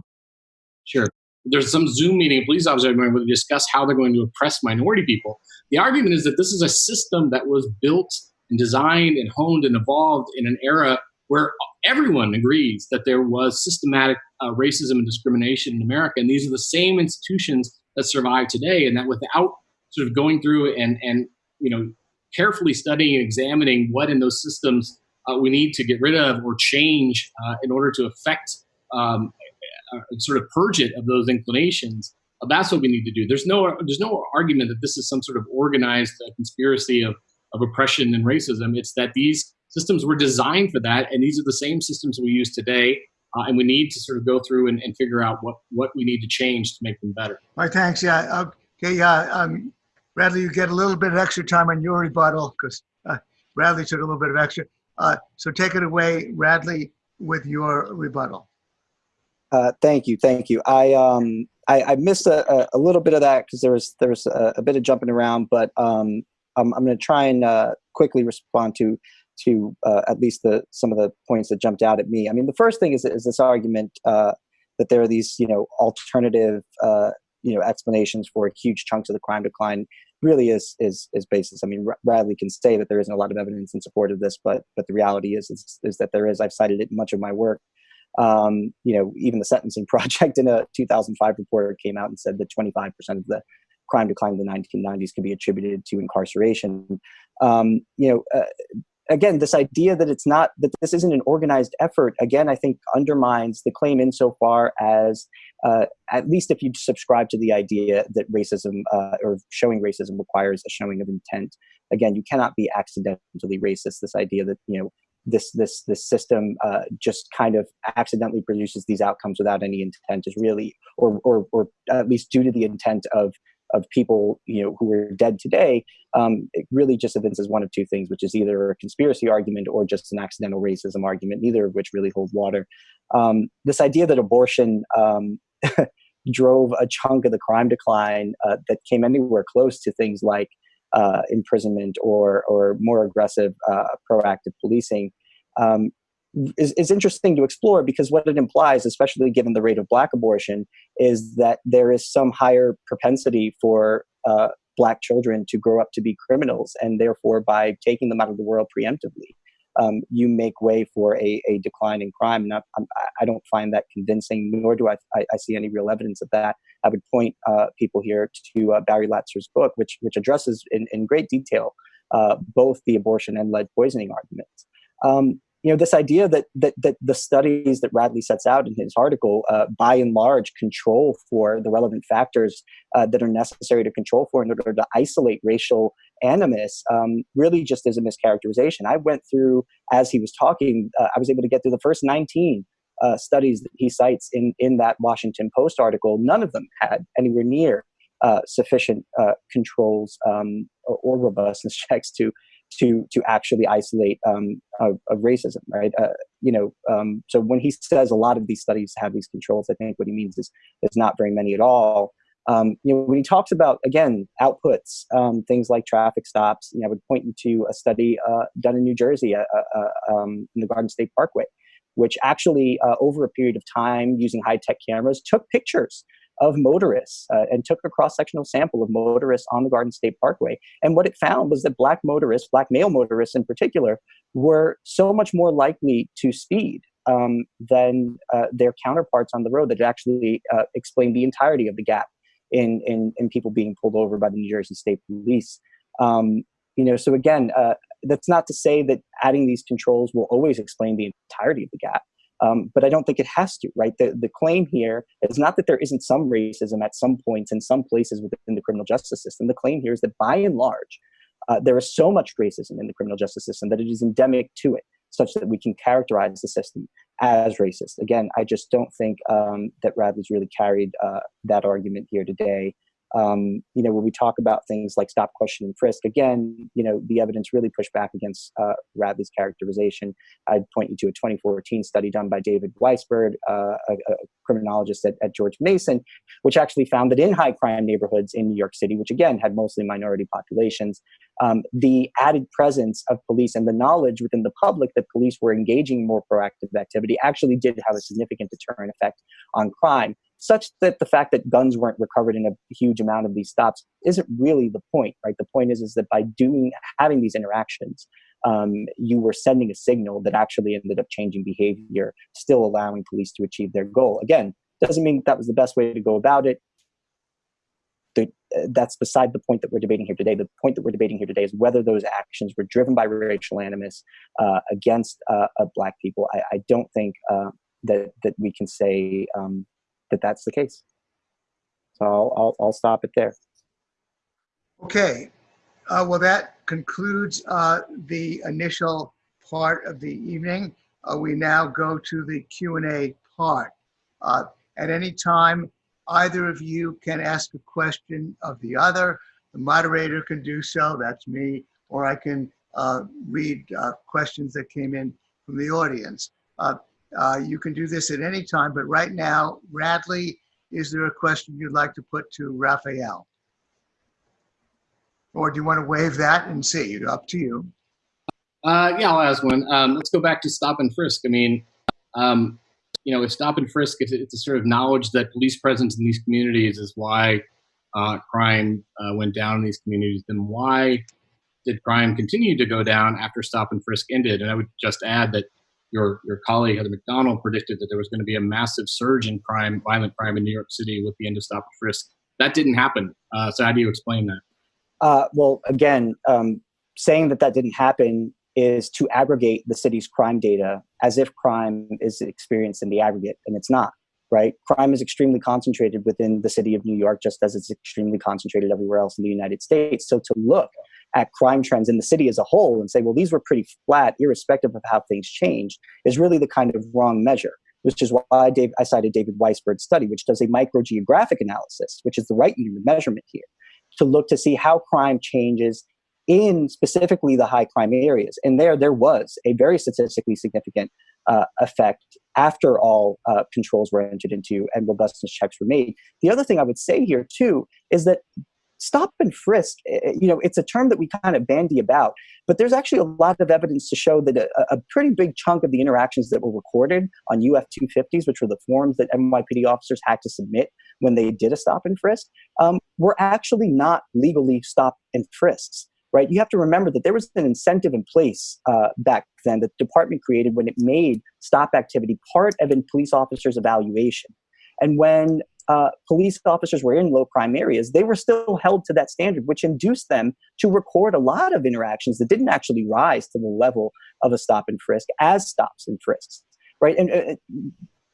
sure, there's some Zoom meeting of police officers every morning where they discuss how they're going to oppress minority people. The argument is that this is a system that was built and designed and honed and evolved in an era where everyone agrees that there was systematic uh, racism and discrimination in America. And these are the same institutions that survive today, and that without sort of going through and and you know carefully studying and examining what in those systems uh, we need to get rid of or change uh, in order to affect um, uh, sort of purge it of those inclinations. Uh, that's what we need to do. There's no there's no argument that this is some sort of organized uh, conspiracy of of oppression and racism. It's that these systems were designed for that, and these are the same systems we use today. Uh, and we need to sort of go through and, and, figure out what, what we need to change to make them better. All right, thanks. Yeah. Okay. Yeah. Um, Bradley, you get a little bit of extra time on your rebuttal because uh, Bradley took a little bit of extra. Uh, so take it away, Bradley, with your rebuttal. Uh, thank you, thank you. I um I, I missed a, a, little bit of that because there was there was a, a, bit of jumping around, but um I'm I'm going to try and uh, quickly respond to to uh, at least the some of the points that jumped out at me. I mean, the first thing is is this argument uh, that there are these you know alternative uh, you know explanations for huge chunks of the crime decline really is is is basis. I mean, Radley can say that there isn't a lot of evidence in support of this, but but the reality is is, is that there is. I've cited it in much of my work. Um, you know, even the Sentencing Project in a 2005 report came out and said that 25% of the crime decline in the 1990s can be attributed to incarceration. Um, you know, uh, again, this idea that it's not that this isn't an organized effort, again, I think undermines the claim insofar as uh, at least if you subscribe to the idea that racism uh, or showing racism requires a showing of intent. Again, you cannot be accidentally racist. This idea that you know this this this system uh, just kind of accidentally produces these outcomes without any intent is really, or or or at least due to the intent of of people you know who are dead today, um, it really just evinces one of two things, which is either a conspiracy argument or just an accidental racism argument, neither of which really hold water. Um, this idea that abortion um, drove a chunk of the crime decline uh, that came anywhere close to things like uh, imprisonment or or more aggressive uh, proactive policing um, is, is interesting to explore because what it implies, especially given the rate of black abortion, is that there is some higher propensity for uh, black children to grow up to be criminals, and therefore, by taking them out of the world preemptively, um, you make way for a, a decline in crime. And I, I, don't find that convincing, nor do I, I, I, see any real evidence of that. I would point uh, people here to uh, Barry Latzer's book, which, which addresses in, in great detail uh, both the abortion and lead poisoning arguments. Um, you know this idea that that that the studies that Radley sets out in his article, uh, by and large, control for the relevant factors uh, that are necessary to control for in order to isolate racial animus, um, really just is a mischaracterization. I went through as he was talking. Uh, I was able to get through the first nineteen uh, studies that he cites in in that Washington Post article. None of them had anywhere near uh, sufficient uh, controls um, or, or robustness checks to to to actually isolate um, of, of, racism, right? Uh, you know, um, so when he says a lot of these studies have these controls, I think what he means is there's not very many at all. Um, you know, when he talks about again outputs, um, things like traffic stops, you know, I would point you to a study uh, done in New Jersey, uh, uh, uh um, in the Garden State Parkway, which actually, uh, over a period of time, using high tech cameras, took pictures of motorists uh, and took a cross-sectional sample of motorists on the Garden State Parkway. And what it found was that black motorists, black male motorists in particular, were so much more likely to speed um, than uh, their counterparts on the road that actually uh, explained the entirety of the gap in, in, in, people being pulled over by the New Jersey State Police. Um, you know, so again, uh, that's not to say that adding these controls will always explain the entirety of the gap. Um, but I don't think it has to, right? The, the claim here is not that there isn't some racism at some points in some places within the criminal justice system. The claim here is that by and large, uh, there is so much racism in the criminal justice system that it is endemic to it, such that we can characterize the system as racist. Again, I just don't think um, that Radley's really carried uh, that argument here today. Um, you know, when we talk about things like stop, question, and frisk, again, you know, the evidence really pushed back against uh, Radley's characterization. I'd point you to a 2014 study done by David Weisburd, uh, a, a, criminologist at, at, George Mason, which actually found that in high crime neighborhoods in New York City, which again had mostly minority populations, um, the added presence of police and the knowledge within the public that police were engaging more proactive activity actually did have a significant deterrent effect on crime such that the fact that guns weren't recovered in a huge amount of these stops isn't really the point, right? The point is, is that by doing having these interactions, um, you were sending a signal that actually ended up changing behavior, still allowing police to achieve their goal. Again, doesn't mean that was the best way to go about it. The, that's beside the point that we're debating here today. The point that we're debating here today is whether those actions were driven by racial animus uh, against uh, black people. I, I don't think uh, that that we can say um, that that's the case. So I'll, I'll, I'll stop it there. Okay. Uh, well, that concludes uh, the initial part of the evening. Uh, we now go to the Q&A part. Uh, at any time, either of you can ask a question of the other. The moderator can do so, that's me, or I can uh, read uh, questions that came in from the audience. You can do this at any time, but right now, Radley, is there a question you'd like to put to Rafael? Or do you want to waive that and see? Up to you. Uh, yeah, I'll ask one. Um, let's go back to stop and frisk. I mean, um, you know, if stop and frisk, it's, it's, a sort of knowledge that police presence in these communities is why uh, crime uh, went down in these communities, then why did crime continue to go down after stop and frisk ended? And I would just add that your your colleague Heather Mac Donald predicted that there was going to be a massive surge in crime, violent crime in New York City with the end of stop and frisk. That didn't happen. Uh, so how do you explain that? Uh, well, again, um, saying that that didn't happen is to aggregate the city's crime data as if crime is experienced in the aggregate, and it's not, right? Crime is extremely concentrated within the city of New York, just as it's extremely concentrated everywhere else in the United States. So to look at crime trends in the city as a whole and say, well, these were pretty flat, irrespective of how things changed, is really the kind of wrong measure which is why Dave, I cited David Weisburd's study, which does a microgeographic analysis, which is the right unit of measurement here, to look to see how crime changes in specifically the high crime areas. And there, there was a very statistically significant uh, effect after all uh, controls were entered into and robustness checks were made. The other thing I would say here too is that stop and frisk, eh, eh, you know, it's a term that we kind of bandy about, but there's actually a lot of evidence to show that a, a pretty big chunk of the interactions that were recorded on UF 250s, which were the forms that NYPD officers had to submit when they did a stop and frisk, um, were actually not legally stop and frisks. Right? You have to remember that there was an incentive in place uh, back then that the department created when it made stop activity part of a police officer's evaluation. And when uh, police officers were in low crime areas, they were still held to that standard, which induced them to record a lot of interactions that didn't actually rise to the level of a stop and frisk as stops and frisks, right? And uh,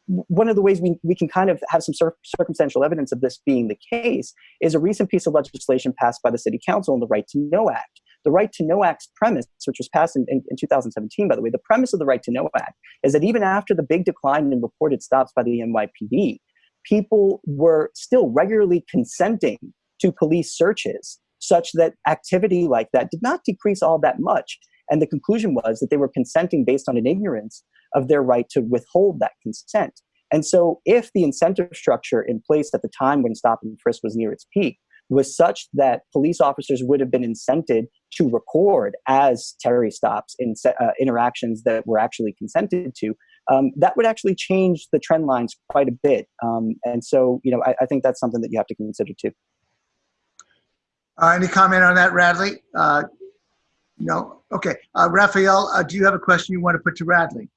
one of the ways we, we can kind of have some cir circumstantial evidence of this being the case is a recent piece of legislation passed by the City Council on the Right to Know Act. The Right to Know Act's premise, which was passed in, in, in 2017, by the way, the premise of the Right to Know Act is that even after the big decline in reported stops by the NYPD, people were still regularly consenting to police searches such that activity like that did not decrease all that much. And the conclusion was that they were consenting based on an ignorance of their right to withhold that consent. And so if the incentive structure in place at the time when stop and frisk was near its peak was such that police officers would have been incented to record as Terry stops in uh, interactions that were actually consented to, um, that would actually change the trend lines quite a bit. Um, and so, you know, I, I, think that's something that you have to consider too. Uh, any comment on that, Radley? Uh, no? Okay. Uh, Rafael, uh, do you have a question you want to put to Radley?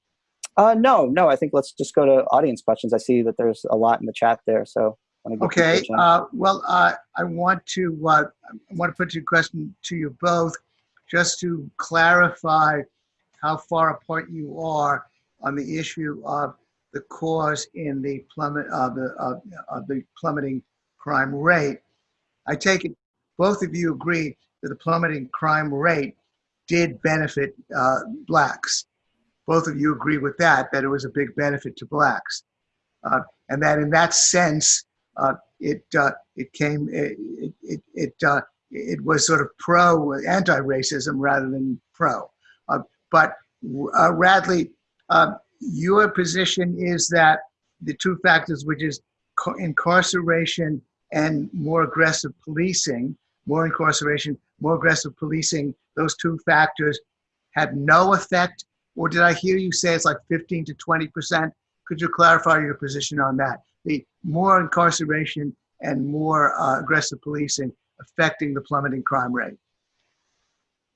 Uh, no, no. I think let's just go to audience questions. I see that there's a lot in the chat there, so. Okay. Uh, well, I want to I want to put a question to you both, just to clarify how far apart you are on the issue of the cause in the plummet of the of, of the plummeting crime rate. I take it both of you agree that the plummeting crime rate did benefit uh, blacks. Both of you agree with that, that it was a big benefit to blacks. Uh, and that in that sense, uh, it, uh, it came, it, it, it, uh, it was sort of pro anti-racism rather than pro. Uh, but Radley, um, your position is that the two factors, which is incarceration and more aggressive policing, more incarceration, more aggressive policing, those two factors had no effect? Or did I hear you say it's like 15 to 20%? Could you clarify your position on that? The more incarceration and more uh, aggressive policing affecting the plummeting crime rate.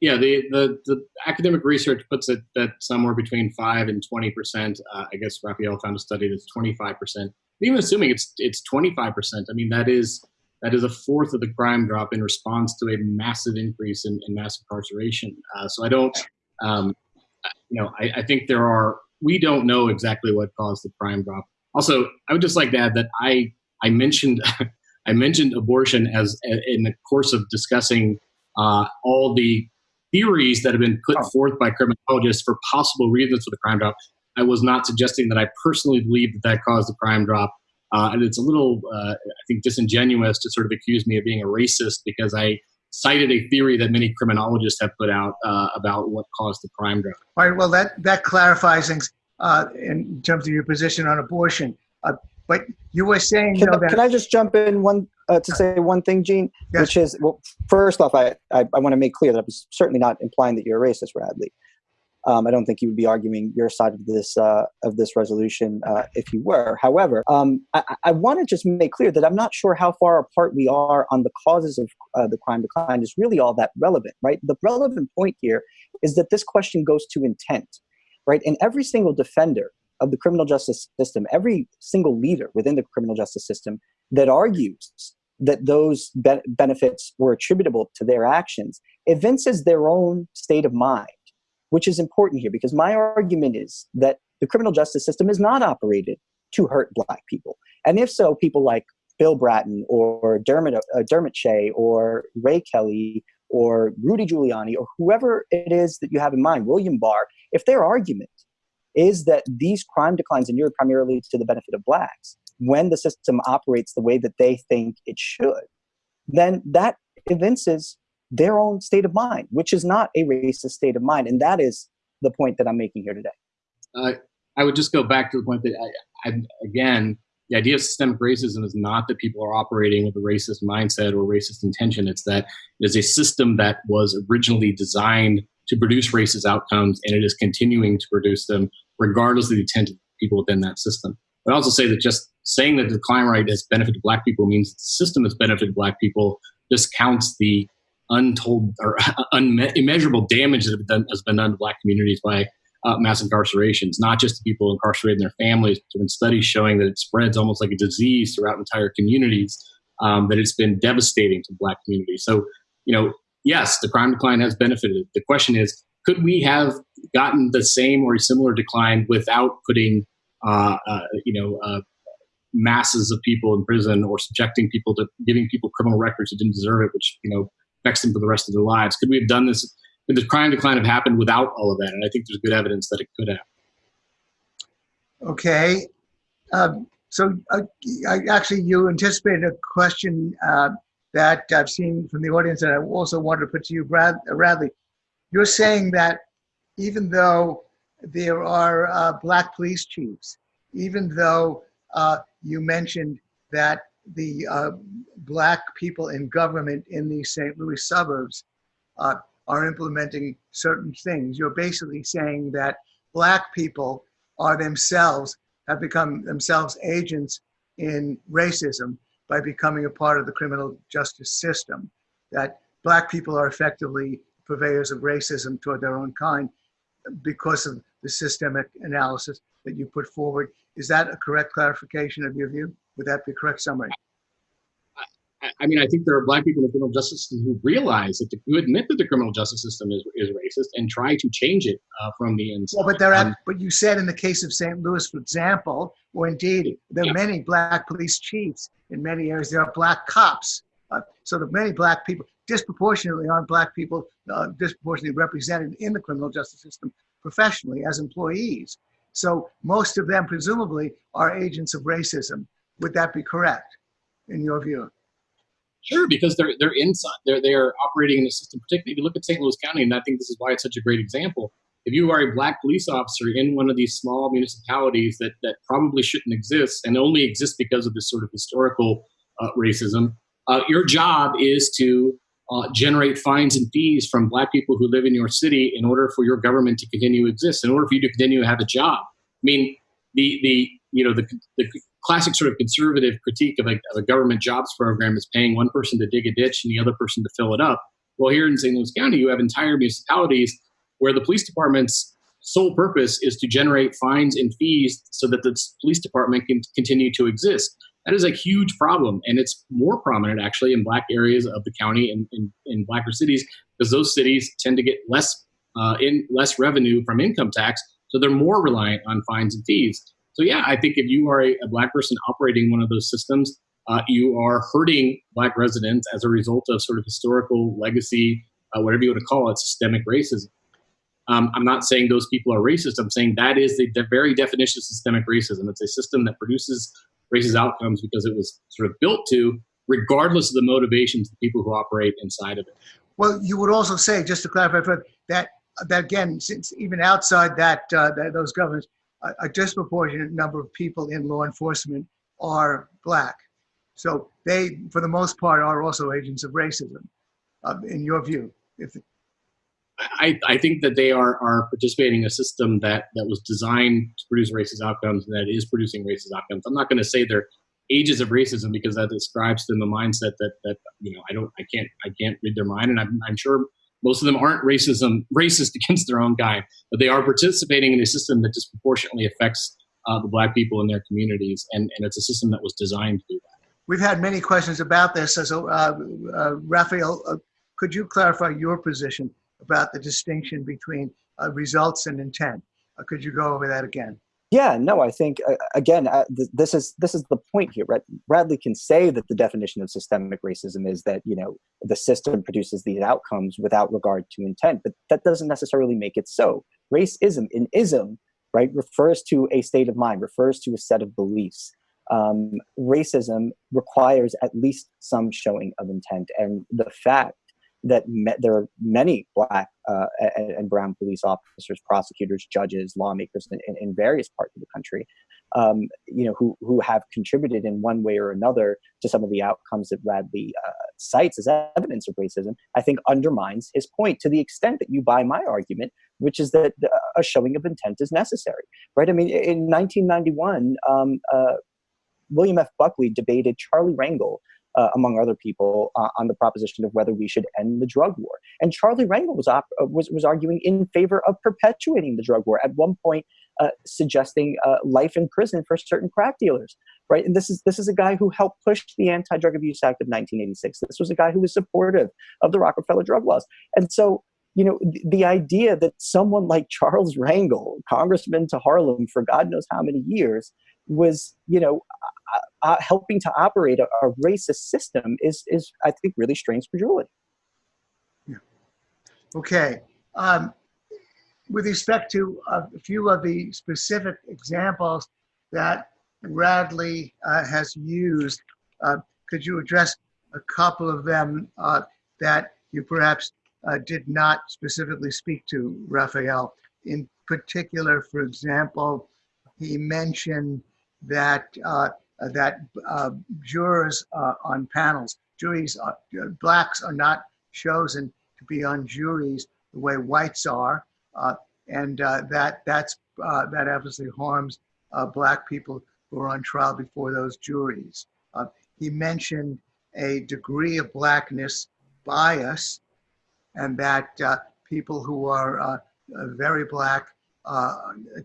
Yeah, the, the, the academic research puts it that somewhere between 5 and 20%. Uh, I guess Rafael found a study that's 25%. Even assuming it's it's 25%, I mean, that is that is a fourth of the crime drop in response to a massive increase in, in mass incarceration. Uh, so I don't, um, you know, I, I, think there are, we don't know exactly what caused the crime drop. Also, I would just like to add that I, I mentioned, I mentioned abortion as in the course of discussing uh, all the theories that have been put oh. forth by criminologists for possible reasons for the crime drop. I was not suggesting that I personally believe that that caused the crime drop. Uh, and it's a little, uh, I think, disingenuous to sort of accuse me of being a racist because I cited a theory that many criminologists have put out uh, about what caused the crime drop. All right. Well, that that clarifies things uh, in terms of your position on abortion. Uh, but you were saying, can, that, can I just jump in one uh, to say one thing, Gene? Yes. Which is, well, first off, I, I, I want to make clear that I was certainly not implying that you're a racist, Radley. Um, I don't think you would be arguing your side of this uh, of this resolution uh, if you were. However, um, I, I want to just make clear that I'm not sure how far apart we are on the causes of uh, the crime decline is really all that relevant, right? The relevant point here is that this question goes to intent, right? And every single defender of the criminal justice system, every single leader within the criminal justice system that argues that those be- benefits were attributable to their actions evinces their own state of mind which is important here because my argument is that the criminal justice system is not operated to hurt black people. And if so, people like Bill Bratton or Dermot, uh, Dermot Shea or Ray Kelly or Rudy Giuliani or whoever it is that you have in mind, William Barr, if their argument is that these crime declines inure primarily to the benefit of blacks when the system operates the way that they think it should, then that evinces their own state of mind, which is not a racist state of mind. And that is the point that I'm making here today. Uh, I would just go back to the point that, I, I, again, the idea of systemic racism is not that people are operating with a racist mindset or racist intention. It's that it is a system that was originally designed to produce racist outcomes and it is continuing to produce them regardless of the intent of people within that system. But I also say that just saying that the crime rate has benefited black people means the system has benefited black people discounts the untold or immeasurable damage that done, has been done to black communities by uh, mass incarcerations, not just to people incarcerated in their families, but there have been studies showing that it spreads almost like a disease throughout entire communities, um, that it's been devastating to black communities. So, you know, yes, the crime decline has benefited. The question is, could we have gotten the same or similar decline without putting, uh, uh, you know, uh, masses of people in prison or subjecting people to giving people criminal records who didn't deserve it, which, you know, affects them for the rest of their lives. Could we have done this? Could the crime decline have happened without all of that? And I think there's good evidence that it could have. Okay. Um, so uh, I, actually, you anticipated a question uh, that I've seen from the audience and I also wanted to put to you, Brad, uh, Radley. You're saying that even though there are uh, black police chiefs, even though you mentioned that the uh, black people in government in the St. Louis suburbs uh, are implementing certain things. You're basically saying that black people are themselves, have become themselves agents in racism by becoming a part of the criminal justice system. That black people are effectively purveyors of racism toward their own kind because of the systemic analysis that you put forward. Is that a correct clarification of your view? Would that be a correct summary? I mean, I think there are black people in the criminal justice system who realize that the, who admit that the criminal justice system is, is racist and try to change it uh, from the inside. Well, but there, um, but you said in the case of St. Louis, for example, or indeed there are yeah. many black police chiefs in many areas. There are black cops, uh, so the many black people disproportionately aren't black people uh, disproportionately represented in the criminal justice system professionally as employees. So most of them presumably are agents of racism. Would that be correct in your view? Sure, because they're they're inside. They're they're operating in a system. Particularly, if you look at St. Louis County, and I think this is why it's such a great example. If you are a black police officer in one of these small municipalities that that probably shouldn't exist and only exist because of this sort of historical uh, racism, uh, your job is to uh, generate fines and fees from black people who live in your city in order for your government to continue to exist, in order for you to continue to have a job. I mean, the the you know the, the classic sort of conservative critique of a, of a, government jobs program is paying one person to dig a ditch and the other person to fill it up. Well, here in St. Louis County, you have entire municipalities where the police department's sole purpose is to generate fines and fees so that the police department can continue to exist. That is a huge problem, and it's more prominent actually in black areas of the county and in, in, blacker cities because those cities tend to get less uh, in less revenue from income tax, so they're more reliant on fines and fees. So yeah, I think if you are a, a black person operating one of those systems, uh, you are hurting black residents as a result of sort of historical legacy, uh, whatever you want to call it, systemic racism. Um, I'm not saying those people are racist. I'm saying that is the, the very definition of systemic racism. It's a system that produces racist outcomes because it was sort of built to, regardless of the motivations of the people who operate inside of it. Well, you would also say, just to clarify, Fred, that that again, since even outside that, uh, that those governments, a, a, disproportionate number of people in law enforcement are black. So they, for the most part, are also agents of racism, uh, in your view. If I, I think that they are, are participating in a system that, that was designed to produce racist outcomes and that is producing racist outcomes. I'm not going to say they're ages of racism because that describes them the mindset that, that you know I don't I can't I can't read their mind and I'm, I'm sure most of them aren't racism racist against their own guy, but they are participating in a system that disproportionately affects uh, the black people in their communities, and, and it's a system that was designed to do that. We've had many questions about this. So, uh, uh, Rafael, uh, could you clarify your position about the distinction between uh, results and intent. Uh, could you go over that again? Yeah, no, I think uh, again, uh, th- this is this is the point here. Right? Radley can say that the definition of systemic racism is that you know the system produces these outcomes without regard to intent, but that doesn't necessarily make it so. Racism in ism, right, refers to a state of mind, refers to a set of beliefs. Um, racism requires at least some showing of intent, and the fact that me- there are many black uh, and, and, brown police officers, prosecutors, judges, lawmakers in, in, various parts of the country, um, you know, who who have contributed in one way or another to some of the outcomes that Radley uh, cites as evidence of racism. I think undermines his point to the extent that you buy my argument, which is that uh, a showing of intent is necessary, right? I mean, in 1991. Um, uh, William F. Buckley debated Charlie Rangel uh, among other people, uh, on the proposition of whether we should end the drug war. And Charlie Rangel was, uh, was, was arguing in favor of perpetuating the drug war. At one point, uh, suggesting uh, life in prison for certain crack dealers, right? And this is this is a guy who helped push the Anti-Drug Abuse Act of 1986. This was a guy who was supportive of the Rockefeller drug laws, and so you know the, the idea that someone like Charles Rangel, congressman to Harlem for God knows how many years, was you know uh, uh, helping to operate a, a, racist system is is I think really strange credulity. Yeah. Okay. Um, with respect to a few of the specific examples that Radley uh, has used, uh, could you address a couple of them uh, that you perhaps uh, did not specifically speak to, Rafael? In particular, for example, he mentioned that uh, that uh, jurors uh, on panels, juries, uh, blacks are not chosen to be on juries the way whites are, uh, and uh, that that's that obviously harms black people who are on trial before those juries. he mentioned a degree of blackness bias, and that people who are very black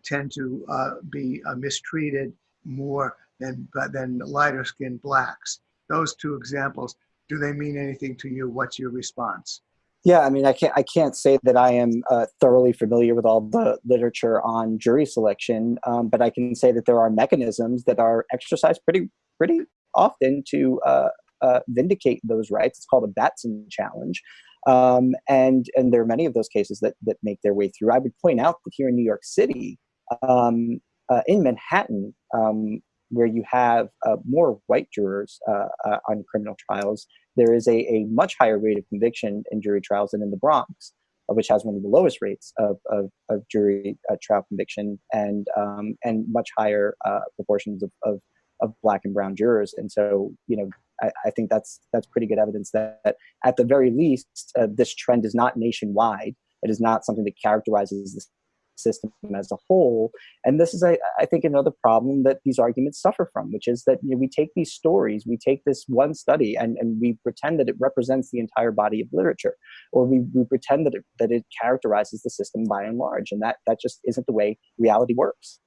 tend to be mistreated more than, than lighter skinned blacks. Those two examples, do they mean anything to you? What's your response? Yeah, I mean, I can't. I can't say that I am uh, thoroughly familiar with all the literature on jury selection, um, but I can say that there are mechanisms that are exercised pretty, pretty often to uh, uh, vindicate those rights. It's called a Batson challenge, um, and and there are many of those cases that that make their way through. I would point out that here in New York City, um, uh, in Manhattan, um, where you have uh, more white jurors uh, uh, on criminal trials, there is a, a, much higher rate of conviction in jury trials than in the Bronx, uh, which has one of the lowest rates of, of, of jury uh, trial conviction and um, and much higher proportions of, of, of, black and brown jurors. And so, you know, I, I think that's that's pretty good evidence that, that at the very least, this trend is not nationwide. It is not something that characterizes the system as a whole. And this is, I, I think, another problem that these arguments suffer from, which is that you know, we take these stories, we take this one study, and, and we pretend that it represents the entire body of literature, or we, we pretend that it, that it characterizes the system by and large, and that, that just isn't the way reality works.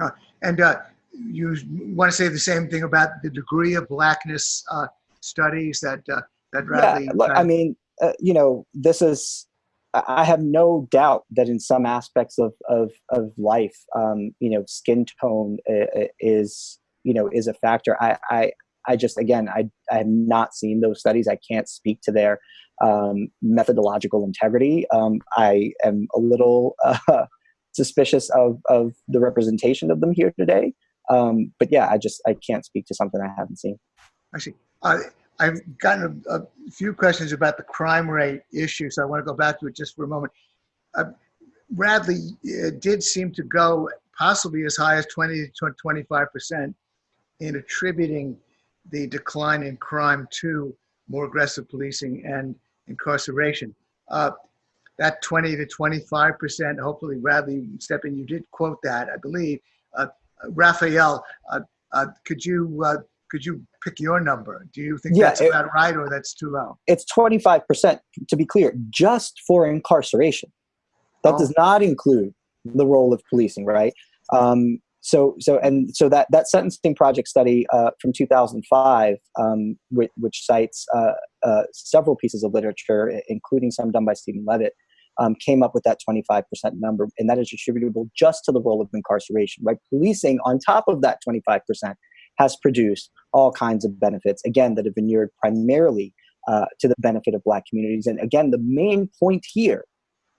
Uh, and uh, you want to say the same thing about the degree of blackness uh, studies that uh, that Radley? Yeah, look, I mean, uh, you know, this is. I have no doubt that in some aspects of of, of life, um, you know, skin tone uh, is you know is a factor. I I, I just again I I have not seen those studies. I can't speak to their um, methodological integrity. Um, I am a little uh, suspicious of of the representation of them here today. Um, but yeah, I just I can't speak to something I haven't seen. I see. Uh, I've gotten a, a, few questions about the crime rate issue, so I want to go back to it just for a moment. Uh, Radley uh, did seem to go possibly as high as 20 to 25 percent in attributing the decline in crime to more aggressive policing and incarceration. Uh, that 20 to 25 percent, hopefully, Radley, Stephen, you did quote that, I believe. Uh, Rafael, uh, uh, could you could you pick your number? Do you think yeah, that's it, about right or that's too low? It's 25%, to be clear, just for incarceration. That oh. does not include the role of policing, right? Um, so, so, and so that, that sentencing project study uh, from 2005, um, which, which, cites uh, uh, several pieces of literature, including some done by Steven Levitt, um, came up with that 25% number, and that is attributable just to the role of incarceration, right? Policing, on top of that 25%, has produced all kinds of benefits, again, that have been inured primarily uh, to the benefit of Black communities. And again, the main point here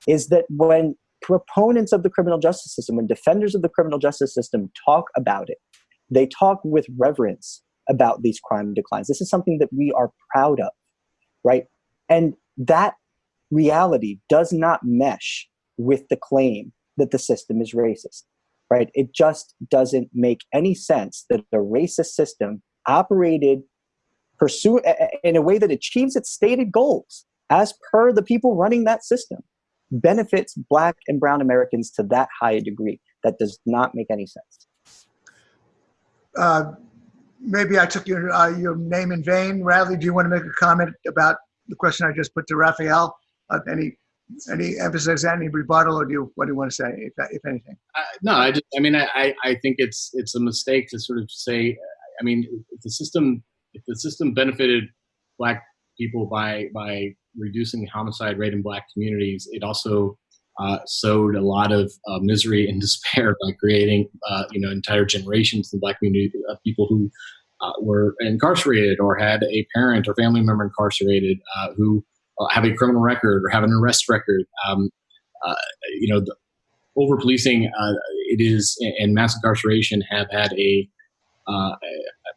is that when proponents of the criminal justice system, when defenders of the criminal justice system talk about it, they talk with reverence about these crime declines. This is something that we are proud of, right? And that reality does not mesh with the claim that the system is racist, right? It just doesn't make any sense that a racist system operated pursue in a way that achieves its stated goals as per the people running that system benefits black and brown Americans to that high a degree. That does not make any sense. Uh, maybe I took your, uh, your name in vain. Radley, do you want to make a comment about the question I just put to Rafael? Uh, any any emphasis, any rebuttal, or do you what do you want to say, if, if anything? Uh, no, I just I mean I, I think it's it's a mistake to sort of say. I mean, if the system if the system benefited black people by by reducing the homicide rate in black communities, it also uh, sowed a lot of uh, misery and despair by creating, uh, you know, entire generations in the black community of people who uh, were incarcerated or had a parent or family member incarcerated uh, who uh, have a criminal record or have an arrest record. Um, you know, over policing, it is, and mass incarceration have had a, uh, a,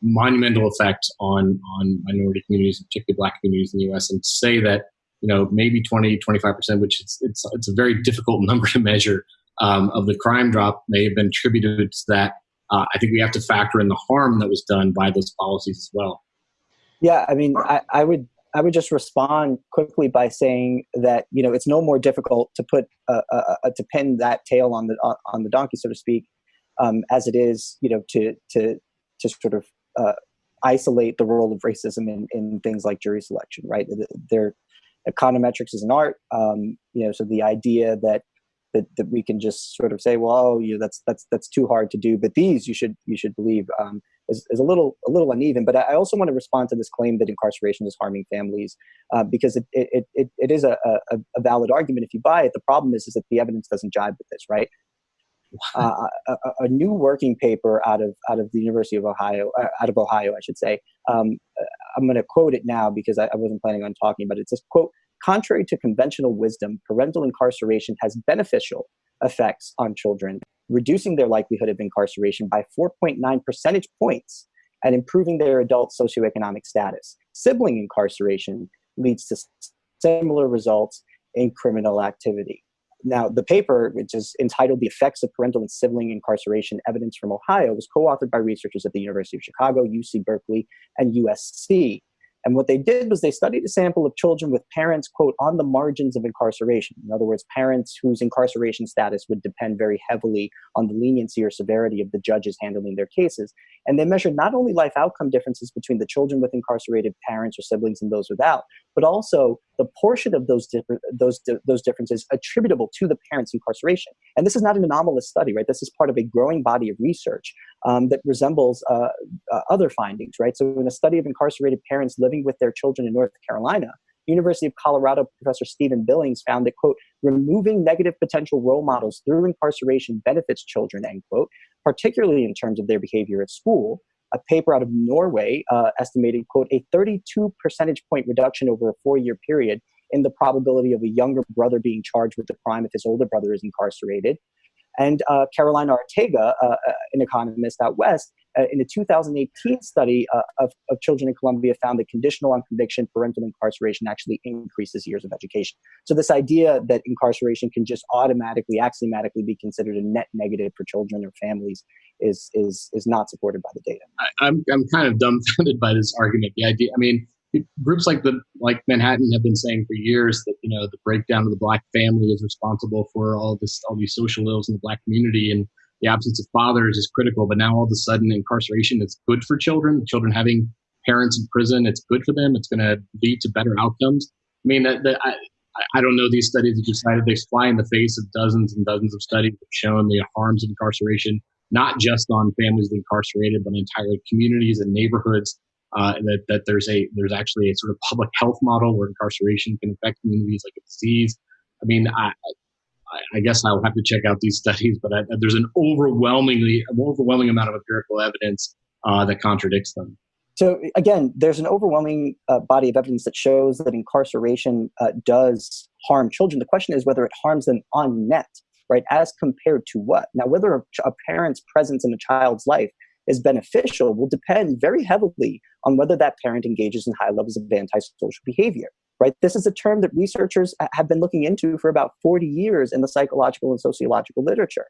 monumental effect on on minority communities, particularly Black communities in the U.S. And say that you know maybe 20, 25 percent, which it's it's it's a very difficult number to measure um, of the crime drop, may have been attributed to that. Uh, I think we have to factor in the harm that was done by those policies as well. Yeah, I mean, I, I would I would just respond quickly by saying that you know it's no more difficult to put uh, to pin that tail on the on the donkey, so to speak, um, as it is you know to to to sort of uh, isolate the role of racism in, in things like jury selection, right? There, econometrics is an art, um, you know. So the idea that that, that we can just sort of say, well, oh, you know, that's that's that's too hard to do, but these you should you should believe. Um, is, is a little a little uneven. But I also want to respond to this claim that incarceration is harming families uh, because it, it, it, it is a, a, a, valid argument if you buy it. The problem is, is that the evidence doesn't jibe with this, right? Uh, a, a, new working paper out of out of the University of Ohio, uh, out of Ohio, I should say. Um, uh, I'm going to quote it now because I, I wasn't planning on talking about it. It says, "quote Contrary to conventional wisdom, parental incarceration has beneficial effects on children reducing their likelihood of incarceration by 4.9 percentage points and improving their adult socioeconomic status. Sibling incarceration leads to similar results in criminal activity. Now, the paper, which is entitled The Effects of Parental and Sibling Incarceration Evidence from Ohio, was co authored by researchers at the University of Chicago, UC Berkeley, and USC. And what they did was they studied a sample of children with parents, quote, on the margins of incarceration. In other words, parents whose incarceration status would depend very heavily on the leniency or severity of the judges handling their cases. And they measured not only life outcome differences between the children with incarcerated parents or siblings and those without, but also the portion of those different those those differences attributable to the parents' incarceration. And this is not an anomalous study, right? This is part of a growing body of research um, that resembles uh, uh, other findings, right? So, in a study of incarcerated parents living with their children in North Carolina, University of Colorado professor Stephen Billings found that, quote, removing negative potential role models through incarceration benefits children, end quote, particularly in terms of their behavior at school. A paper out of Norway uh, estimated, quote, a 32 percentage point reduction over a four year period in the probability of a younger brother being charged with the crime if his older brother is incarcerated. And uh, Carolina Arteaga, uh, uh an economist out west, in a 2018 study uh, of, of children in Colombia found that conditional on conviction parental incarceration actually increases years of education. So this idea that incarceration can just automatically, axiomatically be considered a net negative for children or families is is is not supported by the data. I, I'm I'm kind of dumbfounded by this argument. The idea, I mean, groups like the like Manhattan have been saying for years that you know the breakdown of the black family is responsible for all this all these social ills in the black community and the absence of fathers is critical. But now all of a sudden, incarceration is good for children. Children having parents in prison, it's good for them. It's going to lead to better outcomes. I mean, that, that, I, I don't know these studies that you cited. They fly in the face of dozens and dozens of studies that have shown the harms of incarceration, not just on families incarcerated, but entire communities and neighborhoods. Uh, that, that there's a there's actually a sort of public health model where incarceration can affect communities like a disease. I mean, I, I guess I'll have to check out these studies, but I, there's an overwhelmingly overwhelming amount of empirical evidence uh, that contradicts them. So again, there's an overwhelming uh, body of evidence that shows that incarceration uh, does harm children. The question is whether it harms them on net, right? As compared to what? Now, whether a, a parent's presence in a child's life is beneficial will depend very heavily on whether that parent engages in high levels of antisocial behavior right? This is a term that researchers uh, have been looking into for about 40 years in the psychological and sociological literature,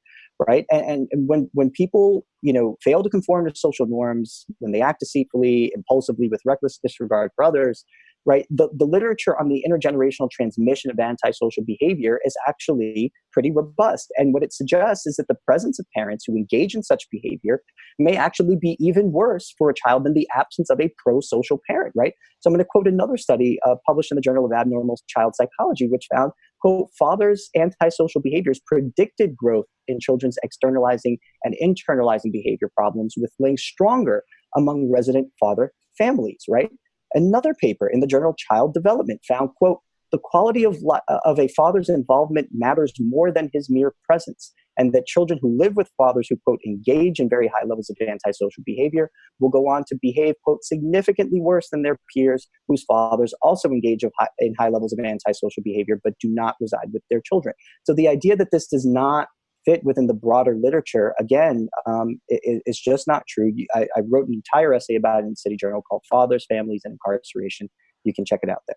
right? And, and when, when people, you know, fail to conform to social norms, when they act deceitfully, impulsively, with reckless disregard for others, right? The, the literature on the intergenerational transmission of antisocial behavior is actually pretty robust. And what it suggests is that the presence of parents who engage in such behavior may actually be even worse for a child than the absence of a pro social parent, right? So I'm going to quote another study uh, published in the Journal of Abnormal Child Psychology, which found, quote, fathers' antisocial behaviors predicted growth in children's externalizing and internalizing behavior problems with links stronger among resident father families, right? Another paper in the journal Child Development found, quote, the quality of, uh, of a father's involvement matters more than his mere presence, and that children who live with fathers who, quote, engage in very high levels of antisocial behavior will go on to behave, quote, significantly worse than their peers whose fathers also engage in high levels of antisocial behavior but do not reside with their children. So the idea that this does not fit within the broader literature, again, um, it, it's just not true. I, I, wrote an entire essay about it in City Journal called Fathers, Families, and Incarceration. You can check it out there.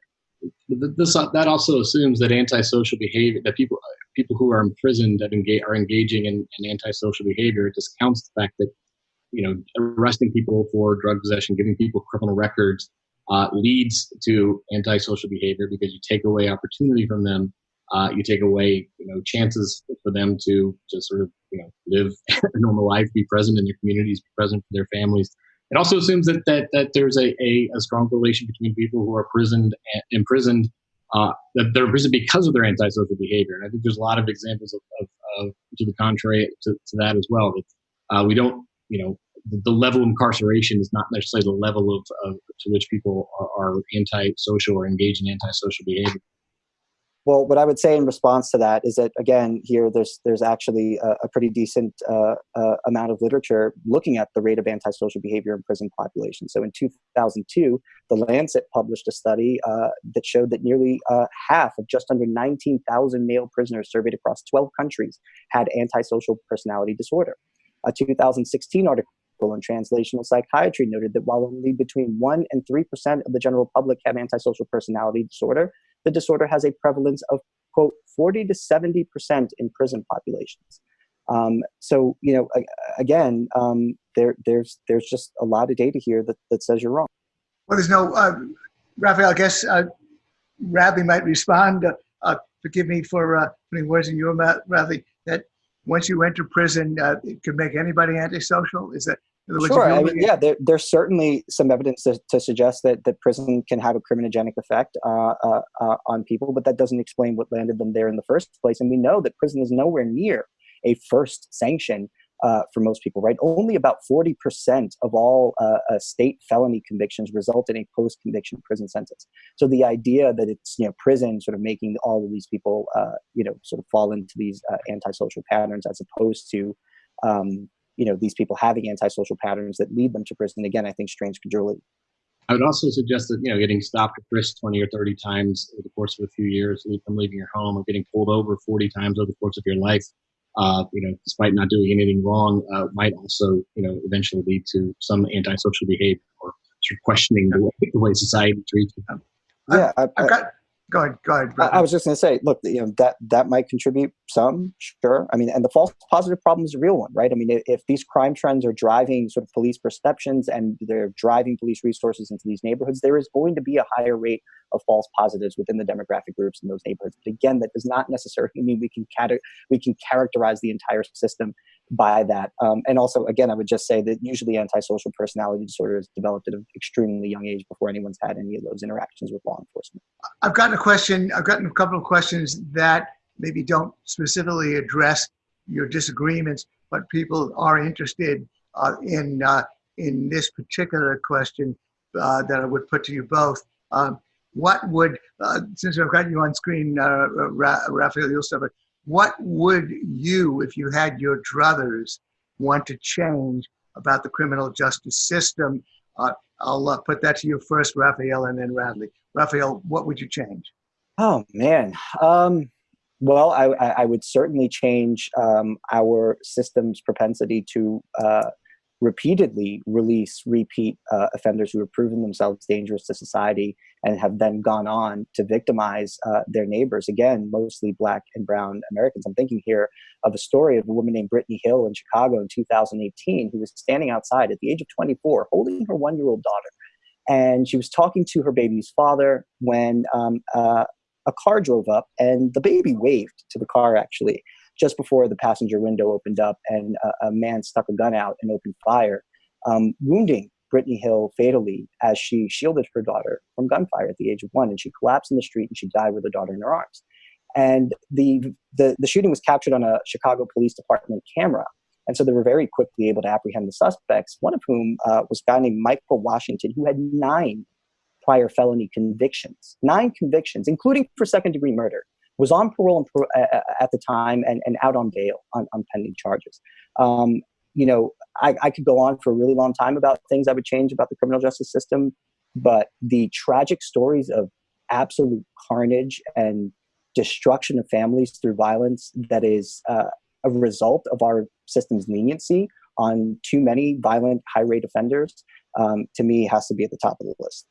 This, that also assumes that antisocial behavior, that people people who are imprisoned engage, are engaging in, in antisocial behavior. It discounts the fact that you know arresting people for drug possession, giving people criminal records, uh, leads to antisocial behavior because you take away opportunity from them uh, you take away you know chances for them to just sort of you know live a normal life, be present in their communities, be present for their families. It also assumes that that, that there's a, a, a strong relation between people who are prisoned imprisoned uh, that they're imprisoned because of their antisocial behavior. And I think there's a lot of examples of, of, of to the contrary to, to that as well. That uh, we don't you know the, the, level of incarceration is not necessarily the level of, of to which people are, are antisocial or engage in antisocial behavior. Well, what I would say in response to that is that again, here there's there's actually a, a pretty decent uh, uh, amount of literature looking at the rate of antisocial behavior in prison populations. So in 2002, the Lancet published a study uh, that showed that nearly uh, half of just under 19,000 male prisoners surveyed across 12 countries had antisocial personality disorder. A 2016 article in translational psychiatry noted that while only between 1 and 3% of the general public have antisocial personality disorder, the disorder has a prevalence of, quote, 40 to 70% in prison populations. Um, so, you know, again, um, there, there's, there's just a lot of data here that, that says you're wrong. Well, there's no, uh, Rafael, I guess uh, Radley might respond. Uh, uh, forgive me for uh, putting words in your mouth, Radley, that once you enter prison, uh, it could make anybody antisocial. Is that Sure. I mean, yeah, there, there's certainly some evidence to, to, suggest that, that prison can have a criminogenic effect uh, uh, uh, on people, but that doesn't explain what landed them there in the first place. And we know that prison is nowhere near a first sanction uh, for most people, right? Only about 40% of all uh, uh, state felony convictions result in a post conviction prison sentence. So the idea that it's, you know, prison sort of making all of these people, you know, sort of fall into these antisocial patterns as opposed to, um, you know these people having antisocial patterns that lead them to prison again i think strange credulity i would also suggest that you know getting stopped or frisked 20 or 30 times over the course of a few years from leaving your home or getting pulled over 40 times over the course of your life uh, you know despite not doing anything wrong uh, might also you know eventually lead to some antisocial behavior or sort of questioning the way, the way society treats them. yeah I, have got go ahead go ahead I, I, was just going to say look you know that that might contribute some sure. I mean and the false positive problem is a real one right? I mean if, these crime trends are driving sort of police perceptions and they're driving police resources into these neighborhoods there is going to be a higher rate of false positives within the demographic groups in those neighborhoods. But again that does not necessarily mean we can cat- we can characterize the entire system by that. Um, and also, again, I would just say that usually antisocial personality disorder is developed at an extremely young age before anyone's had any of those interactions with law enforcement. I've gotten a question, I've gotten a couple of questions that maybe don't specifically address your disagreements, but people are interested uh, in, uh, in this particular question uh, that I would put to you both. Um, what would, uh, since I've got you on screen, uh, Rafael You'll what would you, if you had your druthers, want to change about the criminal justice system? Uh, I'll uh, put that to you first, Rafael, and then Radley. Rafael, what would you change? Oh man, um, well, I, I, would certainly change um, our system's propensity to uh, repeatedly release repeat uh, offenders who have proven themselves dangerous to society and have then gone on to victimize uh, their neighbors, again, mostly black and brown Americans. I'm thinking here of a story of a woman named Brittany Hill in Chicago in 2018 who was standing outside at the age of 24 holding her one year old daughter. And she was talking to her baby's father when um, uh, a car drove up and the baby waved to the car actually just before the passenger window opened up and a, a man stuck a gun out and opened fire, um, wounding Brittany Hill fatally as she shielded her daughter from gunfire at the age of one. And she collapsed in the street and she died with her daughter in her arms. And the, the, the shooting was captured on a Chicago Police Department camera. And so they were very quickly able to apprehend the suspects, one of whom uh, was a guy named Michael Washington, who had nine prior felony convictions, nine convictions, including for second degree murder was on parole at the time and, and out on bail on, on pending charges. Um, you know, I, I could go on for a really long time about things I would change about the criminal justice system, but the tragic stories of absolute carnage and destruction of families through violence that is uh, a result of our system's leniency on too many violent, high rate offenders, um, to me, has to be at the top of the list.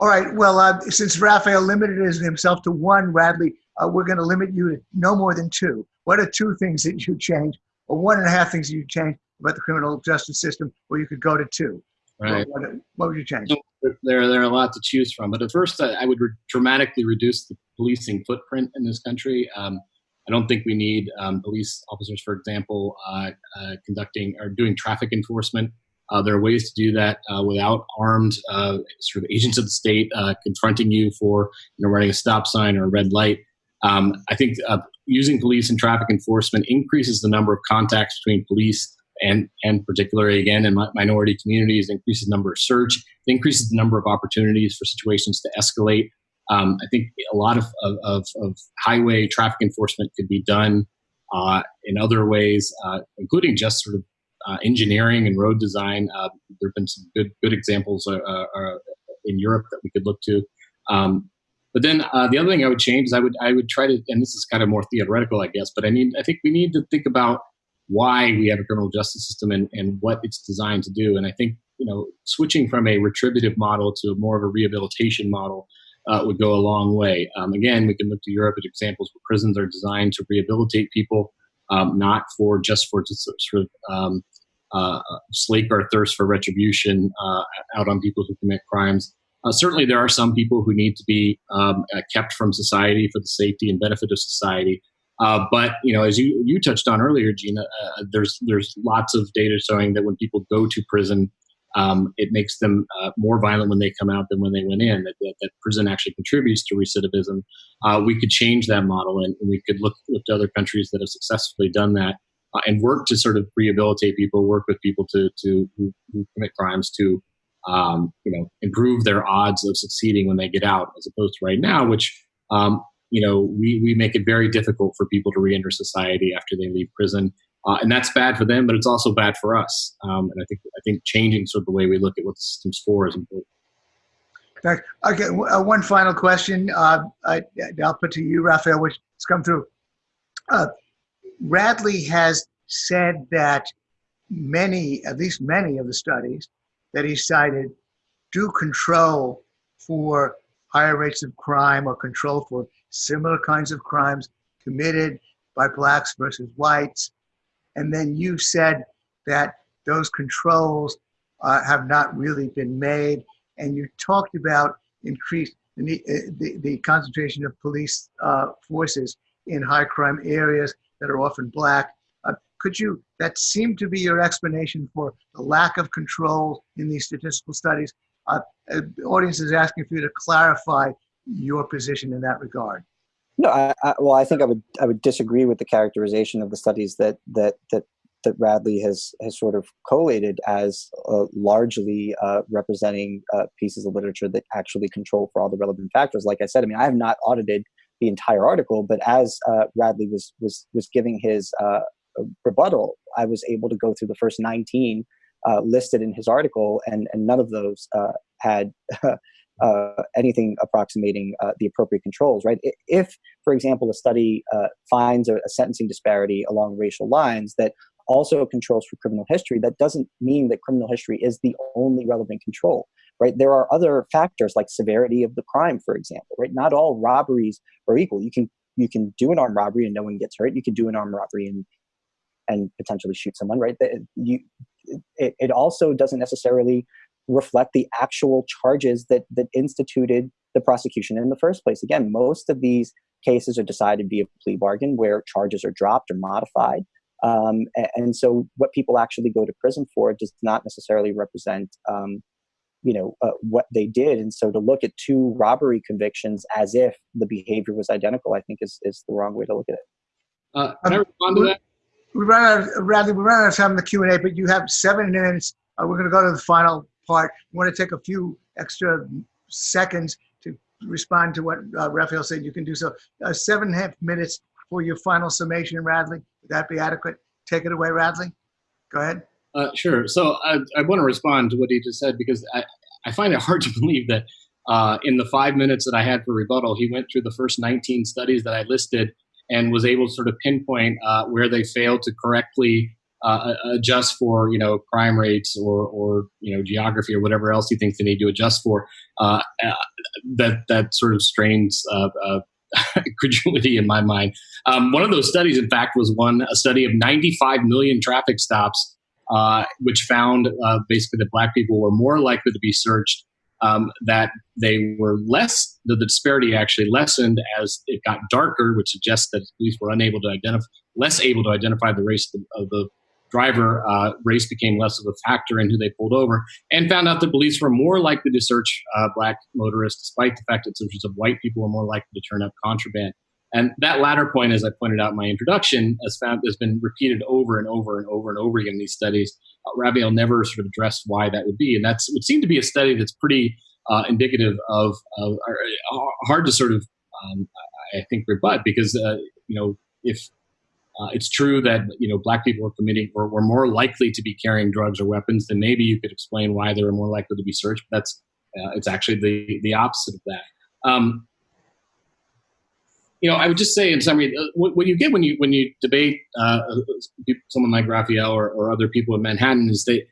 All right. Well, uh, since Rafael limited himself to one, Radley, uh, we're going to limit you to no more than two. What are two things that you change, or one and a half things you change about the criminal justice system, where you could go to two? Right. What, what would you change? There, there are a lot to choose from. But at first, I, I would re- dramatically reduce the policing footprint in this country. Um, I don't think we need um, police officers, for example, uh, uh, conducting or doing traffic enforcement. Uh, there are ways to do that uh, without armed uh, sort of agents of the state uh, confronting you for you know running a stop sign or a red light. Um, I think uh, using police and traffic enforcement increases the number of contacts between police and, and particularly again in minority communities, increases the number of search, increases the number of opportunities for situations to escalate. Um, I think a lot of, of, of, highway traffic enforcement could be done uh, in other ways, uh, including just sort of uh, engineering and road design. Uh, there have been some good good examples uh, in Europe that we could look to. Um, but then uh, the other thing I would change is I would I would try to, and this is kind of more theoretical, I guess, but I mean I think we need to think about why we have a criminal justice system and, and what it's designed to do. And I think you know switching from a retributive model to more of a rehabilitation model uh, would go a long way. Um, again, we can look to Europe as examples where prisons are designed to rehabilitate people, um, not for just for just sort of um, uh, slake our thirst for retribution uh, out on people who commit crimes. Uh, certainly, there are some people who need to be um, uh, kept from society for the safety and benefit of society. Uh, but you know, as you you touched on earlier, Gina, uh, there's there's lots of data showing that when people go to prison, um, it makes them uh, more violent when they come out than when they went in. That, that, that prison actually contributes to recidivism. Uh, we could change that model, and, we could look look to other countries that have successfully done that, uh, and work to sort of rehabilitate people, work with people to to who, who commit crimes to. Um, you know, improve their odds of succeeding when they get out, as opposed to right now, which um, you know, we, we make it very difficult for people to reenter society after they leave prison. Uh, and that's bad for them, but it's also bad for us. Um, and I think I think changing sort of the way we look at what the system's for is important. Okay, uh, one final question. Uh, I, will put to you, Rafael, which has come through. Uh, Radley has said that many, at least many of the studies that he cited, do control for higher rates of crime or control for similar kinds of crimes committed by blacks versus whites. And then you said that those controls uh, have not really been made. And you talked about increased the, uh, the, the concentration of police uh, forces in high crime areas that are often black. Uh, could you, that seemed to be your explanation for the lack of control in these statistical studies. Uh, uh, the audience is asking for you to clarify your position in that regard. No, I, I, well, I think I would I would disagree with the characterization of the studies that that that that Radley has has sort of collated as uh, largely uh, representing uh, pieces of literature that actually control for all the relevant factors. Like I said, I mean, I have not audited the entire article, but as uh, Radley was was was giving his uh, rebuttal, I was able to go through the first 19 uh, listed in his article, and and none of those had uh, anything approximating uh, the appropriate controls, right? If, for example, a study uh, finds a, a, sentencing disparity along racial lines that also controls for criminal history, that doesn't mean that criminal history is the only relevant control, right? There are other factors like severity of the crime, for example, right? Not all robberies are equal. You can you can do an armed robbery and no one gets hurt. You can do an armed robbery and and potentially shoot someone, right? You, it, it also doesn't necessarily reflect the actual charges that that instituted the prosecution in the first place. Again, most of these cases are decided via plea bargain, where charges are dropped or modified. Um, and so, what people actually go to prison for does not necessarily represent, um, you know, uh, what they did. And so, to look at two robbery convictions as if the behavior was identical, I think is is the wrong way to look at it. Uh, can I respond to that? We ran out, of, Radley, we ran out of time in the Q and A, but you have seven minutes. Uh, we're going to go to the final part. We want to take a few extra seconds to respond to what uh, Rafael said, you can do so. Uh, seven and a half minutes for your final summation, Radley. Would that be adequate? Take it away, Radley. Go ahead. Uh, sure. So I, I want to respond to what he just said because I, I find it hard to believe that uh, in the five minutes that I had for rebuttal, he went through the first 19 studies that I listed and was able to sort of pinpoint uh, where they failed to correctly uh, adjust for you know crime rates or or you know geography or whatever else he thinks they need to adjust for. Uh, uh that that sort of strains uh, uh, credulity in my mind. Um, one of those studies, in fact, was one a study of 95 million traffic stops, which found basically that black people were more likely to be searched um, that they were less, the, the, disparity actually lessened as it got darker, which suggests that police were unable to identify, less able to identify the race of the, of the driver, uh, race became less of a factor in who they pulled over, and found out that police were more likely to search uh, black motorists, despite the fact that searches of white people were more likely to turn up contraband. And that latter point, as I pointed out in my introduction, has, found, has been repeated over and over and over and over again in these studies. Uh, Rafael never sort of addressed why that would be, and that's would seem to be a study that's pretty uh, indicative of, of uh, hard to sort of, um, I think, rebut because uh, you know if uh, it's true that you know black people were committing or were more likely to be carrying drugs or weapons. Then maybe you could explain why they were more likely to be searched. But that's uh, it's actually the the opposite of that. Um, you know, I would just say in summary, uh, what, what, you get when you when you debate someone like Rafael or, or other people in Manhattan is they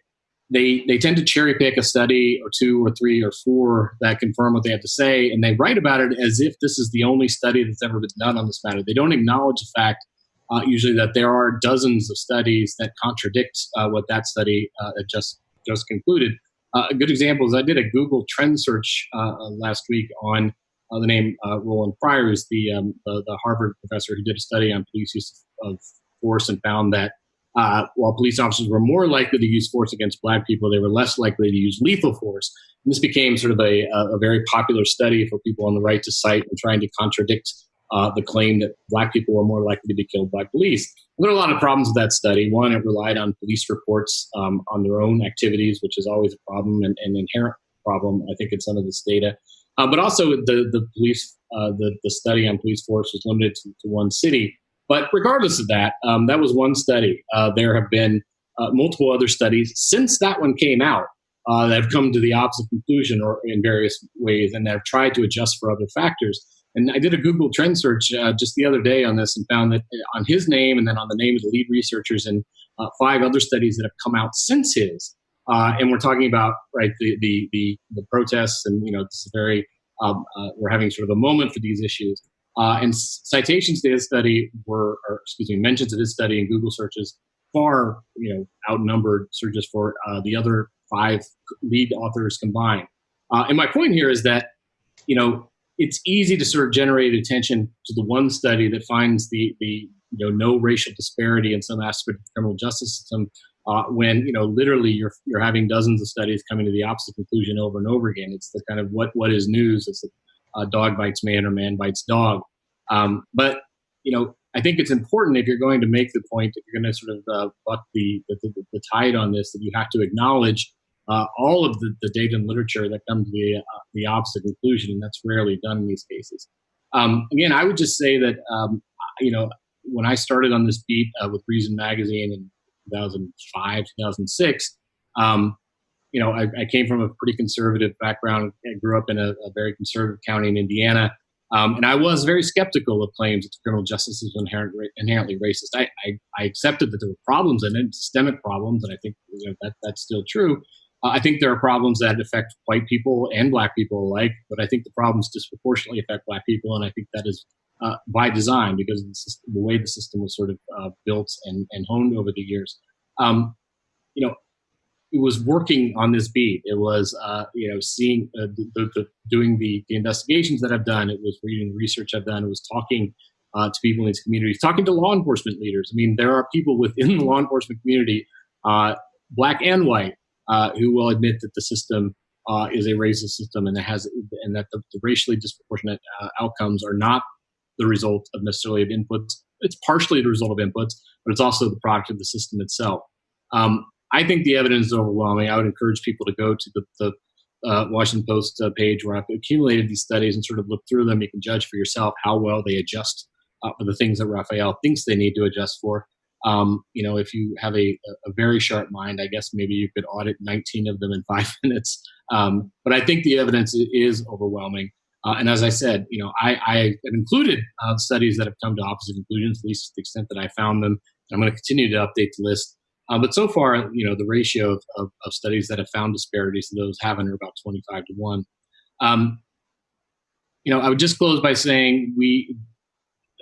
they they tend to cherry pick a study or two or three or four that confirm what they have to say, and they write about it as if this is the only study that's ever been done on this matter. They don't acknowledge the fact uh, usually that there are dozens of studies that contradict uh, what that study uh, just just concluded. Uh, a good example is I did a Google trend search uh, last week on uh, the name uh, Roland Fryer, is the, um, the, the Harvard professor who did a study on police use of force and found that uh, while police officers were more likely to use force against black people, they were less likely to use lethal force. And this became sort of a, a very popular study for people on the right to cite and trying to contradict uh, the claim that black people were more likely to be killed by police. There are a lot of problems with that study. One, it relied on police reports um, on their own activities, which is always a problem and an inherent problem, I think, in some of this data. Uh, but also, the the police uh, the the study on police force was limited to, to one city. But regardless of that, um, that was one study. Uh, there have been uh, multiple other studies since that one came out uh, that have come to the opposite conclusion, or in various ways, and have tried to adjust for other factors. And I did a Google trend search uh, just the other day on this and found that on his name and then on the name of the lead researchers and five other studies that have come out since his, uh, and we're talking about right the the the, the protests, and you know this is very um, uh, we're having sort of a moment for these issues. Uh, and citations to his study were, or excuse me, mentions of his study in Google searches far you know outnumbered searches for uh, the other five lead authors combined. Uh, and my point here is that you know it's easy to sort of generate attention to the one study that finds the the you know no racial disparity in some aspect of the criminal justice system uh, when you know literally you're you're having dozens of studies coming to the opposite conclusion over and over again. It's the kind of what what is news? It's a uh, dog bites man or man bites dog. Um, but you know, I think it's important if you're going to make the point that you're going to sort of uh, buck the, the, the, the tide on this that you have to acknowledge uh, all of the, the data and literature that come to the uh, the opposite conclusion, and that's rarely done in these cases. Um, again, I would just say that um, you know when I started on this beat uh, with Reason Magazine in 2005, 2006. Um, you know, I, I, came from a pretty conservative background. I grew up in a, a very conservative county in Indiana. Um, and I was very skeptical of claims that criminal justice is inherent, inherently racist. I, I, I, accepted that there were problems in it, systemic problems, and I think you know, that that's still true. Uh, I think there are problems that affect white people and black people alike, but I think the problems disproportionately affect black people, and I think that is uh, by design because the, system, the, way the system was sort of uh, built and, and honed over the years. Um, you know, was working on this beat. It was, uh, you know, seeing uh, the, the, doing the, the investigations that I've done. It was reading the research I've done. It was talking uh, to people in these communities, talking to law enforcement leaders. I mean, there are people within the law enforcement community, uh, black and white, who will admit that the system is a racist system and that has and that the, the racially disproportionate outcomes are not the result of necessarily of inputs. It's partially the result of inputs, but it's also the product of the system itself. Um, I think the evidence is overwhelming. I would encourage people to go to the, the uh, Washington Post uh, page where I've accumulated these studies and sort of look through them. You can judge for yourself how well they adjust uh, for the things that Rafael thinks they need to adjust for. Um, you know, if you have a, a, very sharp mind, I guess maybe you could audit 19 of them in five minutes. Um, but I think the evidence is overwhelming. Uh, and as I said, you know, I, I have included uh, studies that have come to opposite conclusions, at least to the extent that I found them. I'm going to continue to update the list. Uh, but so far, you know, the ratio of, of, of, studies that have found disparities to those haven't are about 25 to 1. Um, you know, I would just close by saying we,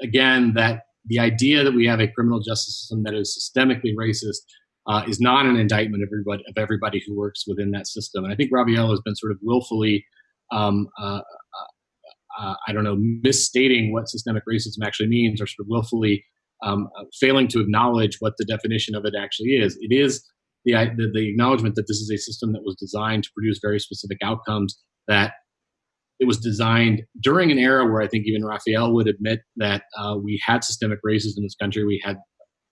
again, that the idea that we have a criminal justice system that is systemically racist uh, is not an indictment of everybody, of everybody who works within that system. And I think Rafael has been sort of willfully um, uh, uh, I don't know, misstating what systemic racism actually means or sort of willfully um, failing to acknowledge what the definition of it actually is. It is the, the, the, acknowledgement that this is a system that was designed to produce very specific outcomes, that it was designed during an era where I think even Rafael would admit that uh, we had systemic racism in this country. We had,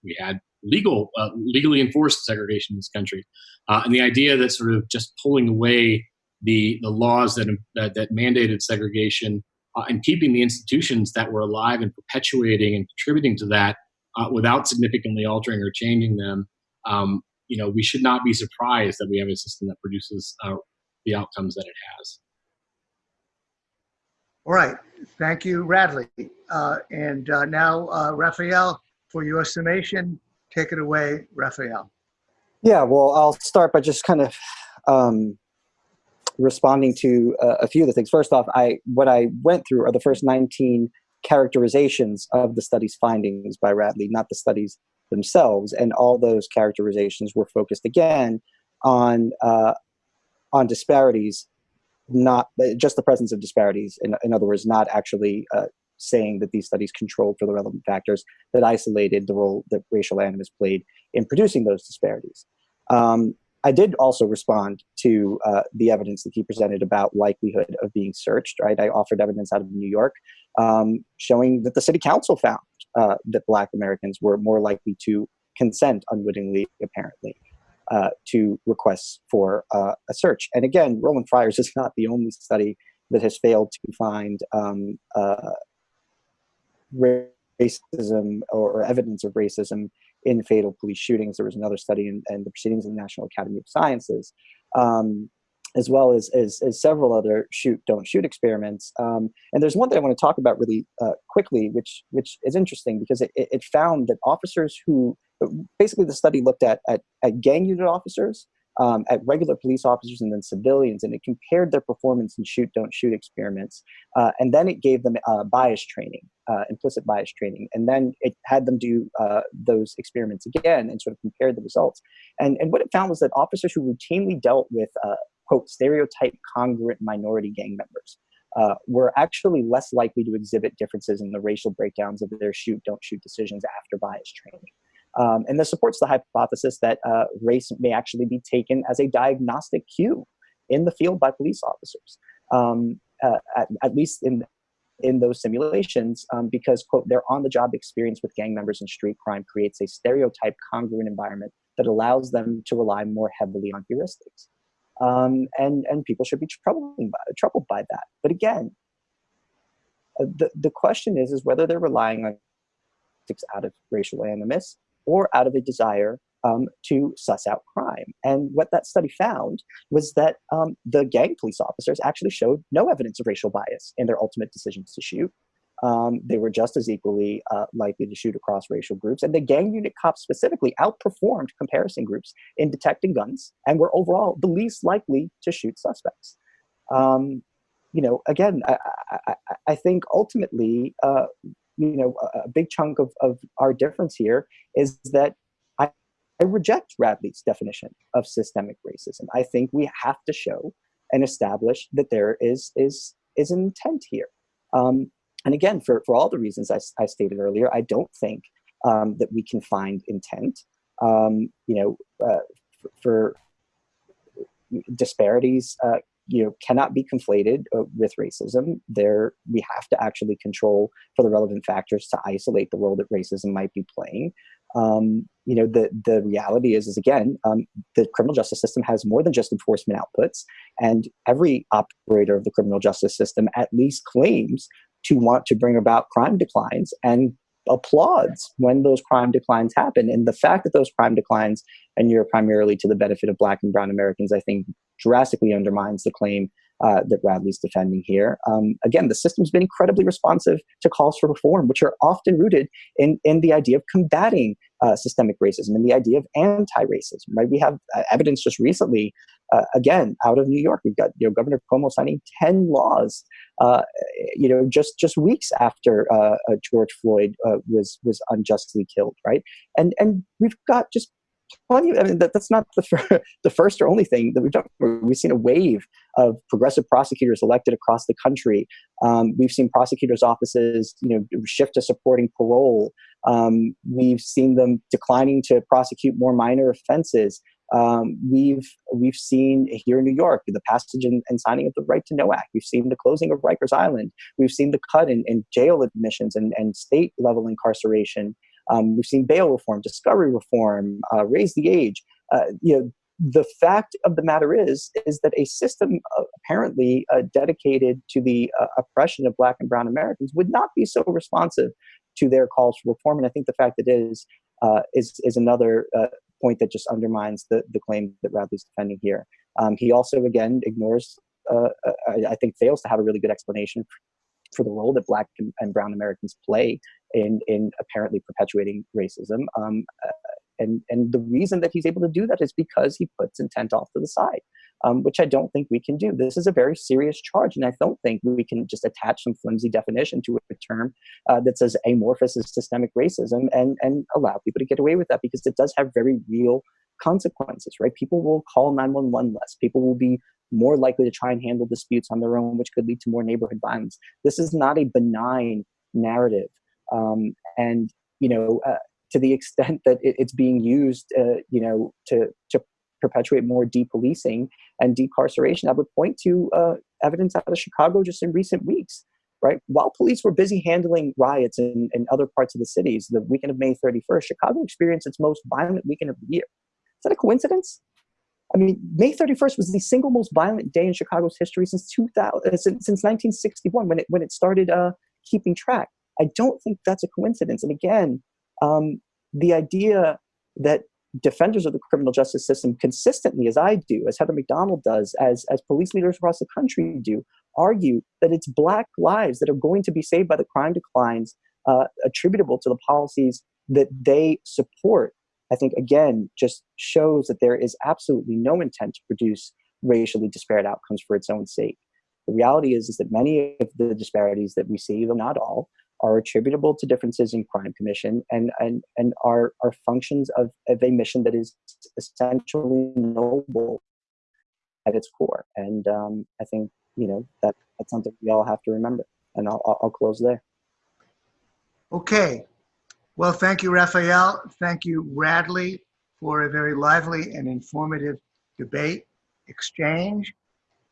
we had legal, uh, legally enforced segregation in this country. Uh, and the idea that sort of just pulling away the, the laws that, that, that mandated segregation uh, and keeping the institutions that were alive and perpetuating and contributing to that uh, without significantly altering or changing them, um, you know, we should not be surprised that we have a system that produces uh, the outcomes that it has. All right. Thank you, Radley. Uh, and uh, now, uh, Rafael, for your summation, take it away, Rafael. Yeah, well, I'll start by just kind of um, responding to uh, a few of the things. First off, I what I went through are the first 19 characterizations of the study's findings by Radley, not the studies themselves. And all those characterizations were focused again on uh, on disparities not just the presence of disparities. In, in other words, not actually uh, saying that these studies controlled for the relevant factors that isolated the role that racial animus played in producing those disparities. Um, I did also respond to uh, the evidence that he presented about likelihood of being searched. Right, I offered evidence out of New York um, showing that the city council found uh, that Black Americans were more likely to consent unwittingly, apparently, uh, to requests for uh, a search. And again, Roland Fryer's is not the only study that has failed to find um, uh, racism or, or, evidence of racism in fatal police shootings. There was another study in, in the Proceedings of the National Academy of Sciences, um, as well as, as, as, several other shoot, don't shoot experiments. Um, and there's one that I want to talk about really uh, quickly, which, which is interesting because it, it found that officers who, basically the study looked at, at, at gang unit officers um, at regular police officers and then civilians, and it compared their performance in shoot, don't shoot experiments. Uh, and then it gave them uh, bias training, uh, implicit bias training. And then it had them do uh, those experiments again and sort of compared the results. And, and what it found was that officers who routinely dealt with, uh, quote, stereotype congruent minority gang members. Uh, were actually less likely to exhibit differences in the racial breakdowns of their shoot, don't shoot decisions after bias training. Um, and this supports the hypothesis that uh, race may actually be taken as a diagnostic cue in the field by police officers, um, uh, at, at, least in in those simulations, um, because quote their on-the-job experience with gang members and street crime creates a stereotype congruent environment that allows them to rely more heavily on heuristics, um, and and people should be troubled by, troubled by that. But again, uh, the the question is is whether they're relying on out of racial animus or out of a desire um, to suss out crime. And what that study found was that um, the gang police officers actually showed no evidence of racial bias in their ultimate decisions to shoot. Um, they were just as equally uh, likely to shoot across racial groups. And the gang unit cops specifically outperformed comparison groups in detecting guns and were overall the least likely to shoot suspects. Um, you know, again, I, I, I think ultimately uh, you know, a, big chunk of, of our difference here is that I, I reject Radley's definition of systemic racism. I think we have to show and establish that there is is is intent here. Um, and again, for, for all the reasons I, I stated earlier, I don't think um, that we can find intent. Um, you know, uh, for, for disparities uh, you know cannot be conflated uh, with racism there we have to actually control for the relevant factors to isolate the role that racism might be playing um, you know the the reality is is again um, the criminal justice system has more than just enforcement outputs and every operator of the criminal justice system at least claims to want to bring about crime declines and applauds when those crime declines happen. And the fact that those crime declines and you're primarily to the benefit of black and brown Americans, I think drastically undermines the claim uh, that Radley's defending here. Um, again, the system's been incredibly responsive to calls for reform, which are often rooted in, in the idea of combating uh, systemic racism and the idea of anti-racism. Right? We have uh, evidence just recently, uh, again, out of New York. We've got you know Governor Cuomo signing ten laws, uh, you know, just just weeks after uh, George Floyd was was unjustly killed. Right? And and we've got just plenty I mean, that, that's not the, fir- the first or only thing that we've done. We've seen a wave of progressive prosecutors elected across the country. Um, we've seen prosecutors' offices, you know, shift to supporting parole. Um, we've seen them declining to prosecute more minor offenses. Um, we've we've seen here in New York the passage and, and, signing of the Right to Know Act. We've seen the closing of Rikers Island. We've seen the cut in, in jail admissions and, and state level incarceration. Um, we've seen bail reform, discovery reform, uh, raise the age. Uh, you know, the fact of the matter is is that a system uh, apparently uh, dedicated to the uh, oppression of black and brown americans would not be so responsive to their calls for reform and i think the fact that it is uh, is is another uh, point that just undermines the the claim that radley's defending here um, he also again ignores uh, I, I, think fails to have a really good explanation for the role that black and, and brown americans play in in apparently perpetuating racism. Um, uh, and and the reason that he's able to do that is because he puts intent off to the side, um, which I don't think we can do. This is a very serious charge, and I don't think we can just attach some flimsy definition to a term uh, that says amorphous is systemic racism and and allow people to get away with that because it does have very real consequences, right? People will call 911 less. People will be more likely to try and handle disputes on their own, which could lead to more neighborhood violence. This is not a benign narrative. Um, and, you know, uh, to the extent that it, it's being used, uh, you know, to, to perpetuate more depolicing and decarceration, I would point to uh, evidence out of Chicago just in recent weeks right? While police were busy handling riots in, in other parts of the cities, the weekend of May 31st, Chicago experienced its most violent weekend of the year. Is that a coincidence? I mean, May 31st was the single most violent day in Chicago's history since 2000, uh, since, since 1961 when it when it started uh, keeping track. I don't think that's a coincidence. And again, um, the idea that defenders of the criminal justice system consistently, as I do, as Heather Mac Donald does, as as police leaders across the country do, argue that it's black lives that are going to be saved by the crime declines uh, attributable to the policies that they support, I think again just shows that there is absolutely no intent to produce racially disparate outcomes for its own sake. The reality is, is that many of the disparities that we see, though not all, are attributable to differences in crime commission and, and, and are, are functions of, of a mission that is essentially noble at its core. And um, I think you know that that's something we all have to remember. And I'll, I'll close there. Okay. Well, thank you, Rafael. Thank you, Radley, for a very lively and informative debate exchange.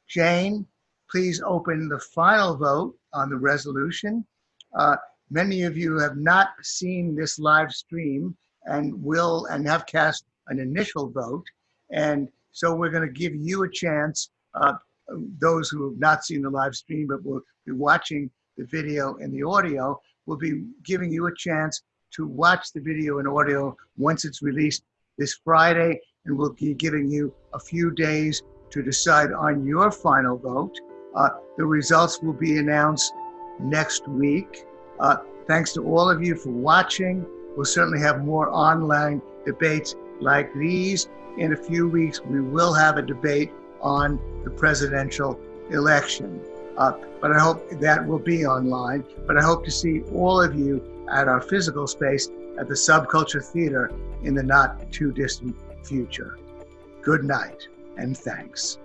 Jane, please open the final vote on the resolution. Uh, many of you have not seen this live stream and will and have cast an initial vote. And so we're going to give you a chance uh, those who have not seen the live stream but will be watching the video and the audio will be giving you a chance to watch the video and audio once it's released this Friday, and we'll be giving you a few days to decide on your final vote. Uh, the results will be announced next week. Uh, thanks to all of you for watching. We'll certainly have more online debates like these. In a few weeks, we will have a debate on the presidential election. Uh, but I hope that will be online. But I hope to see all of you at our physical space at the Subculture Theater in the not too distant future. Good night and thanks.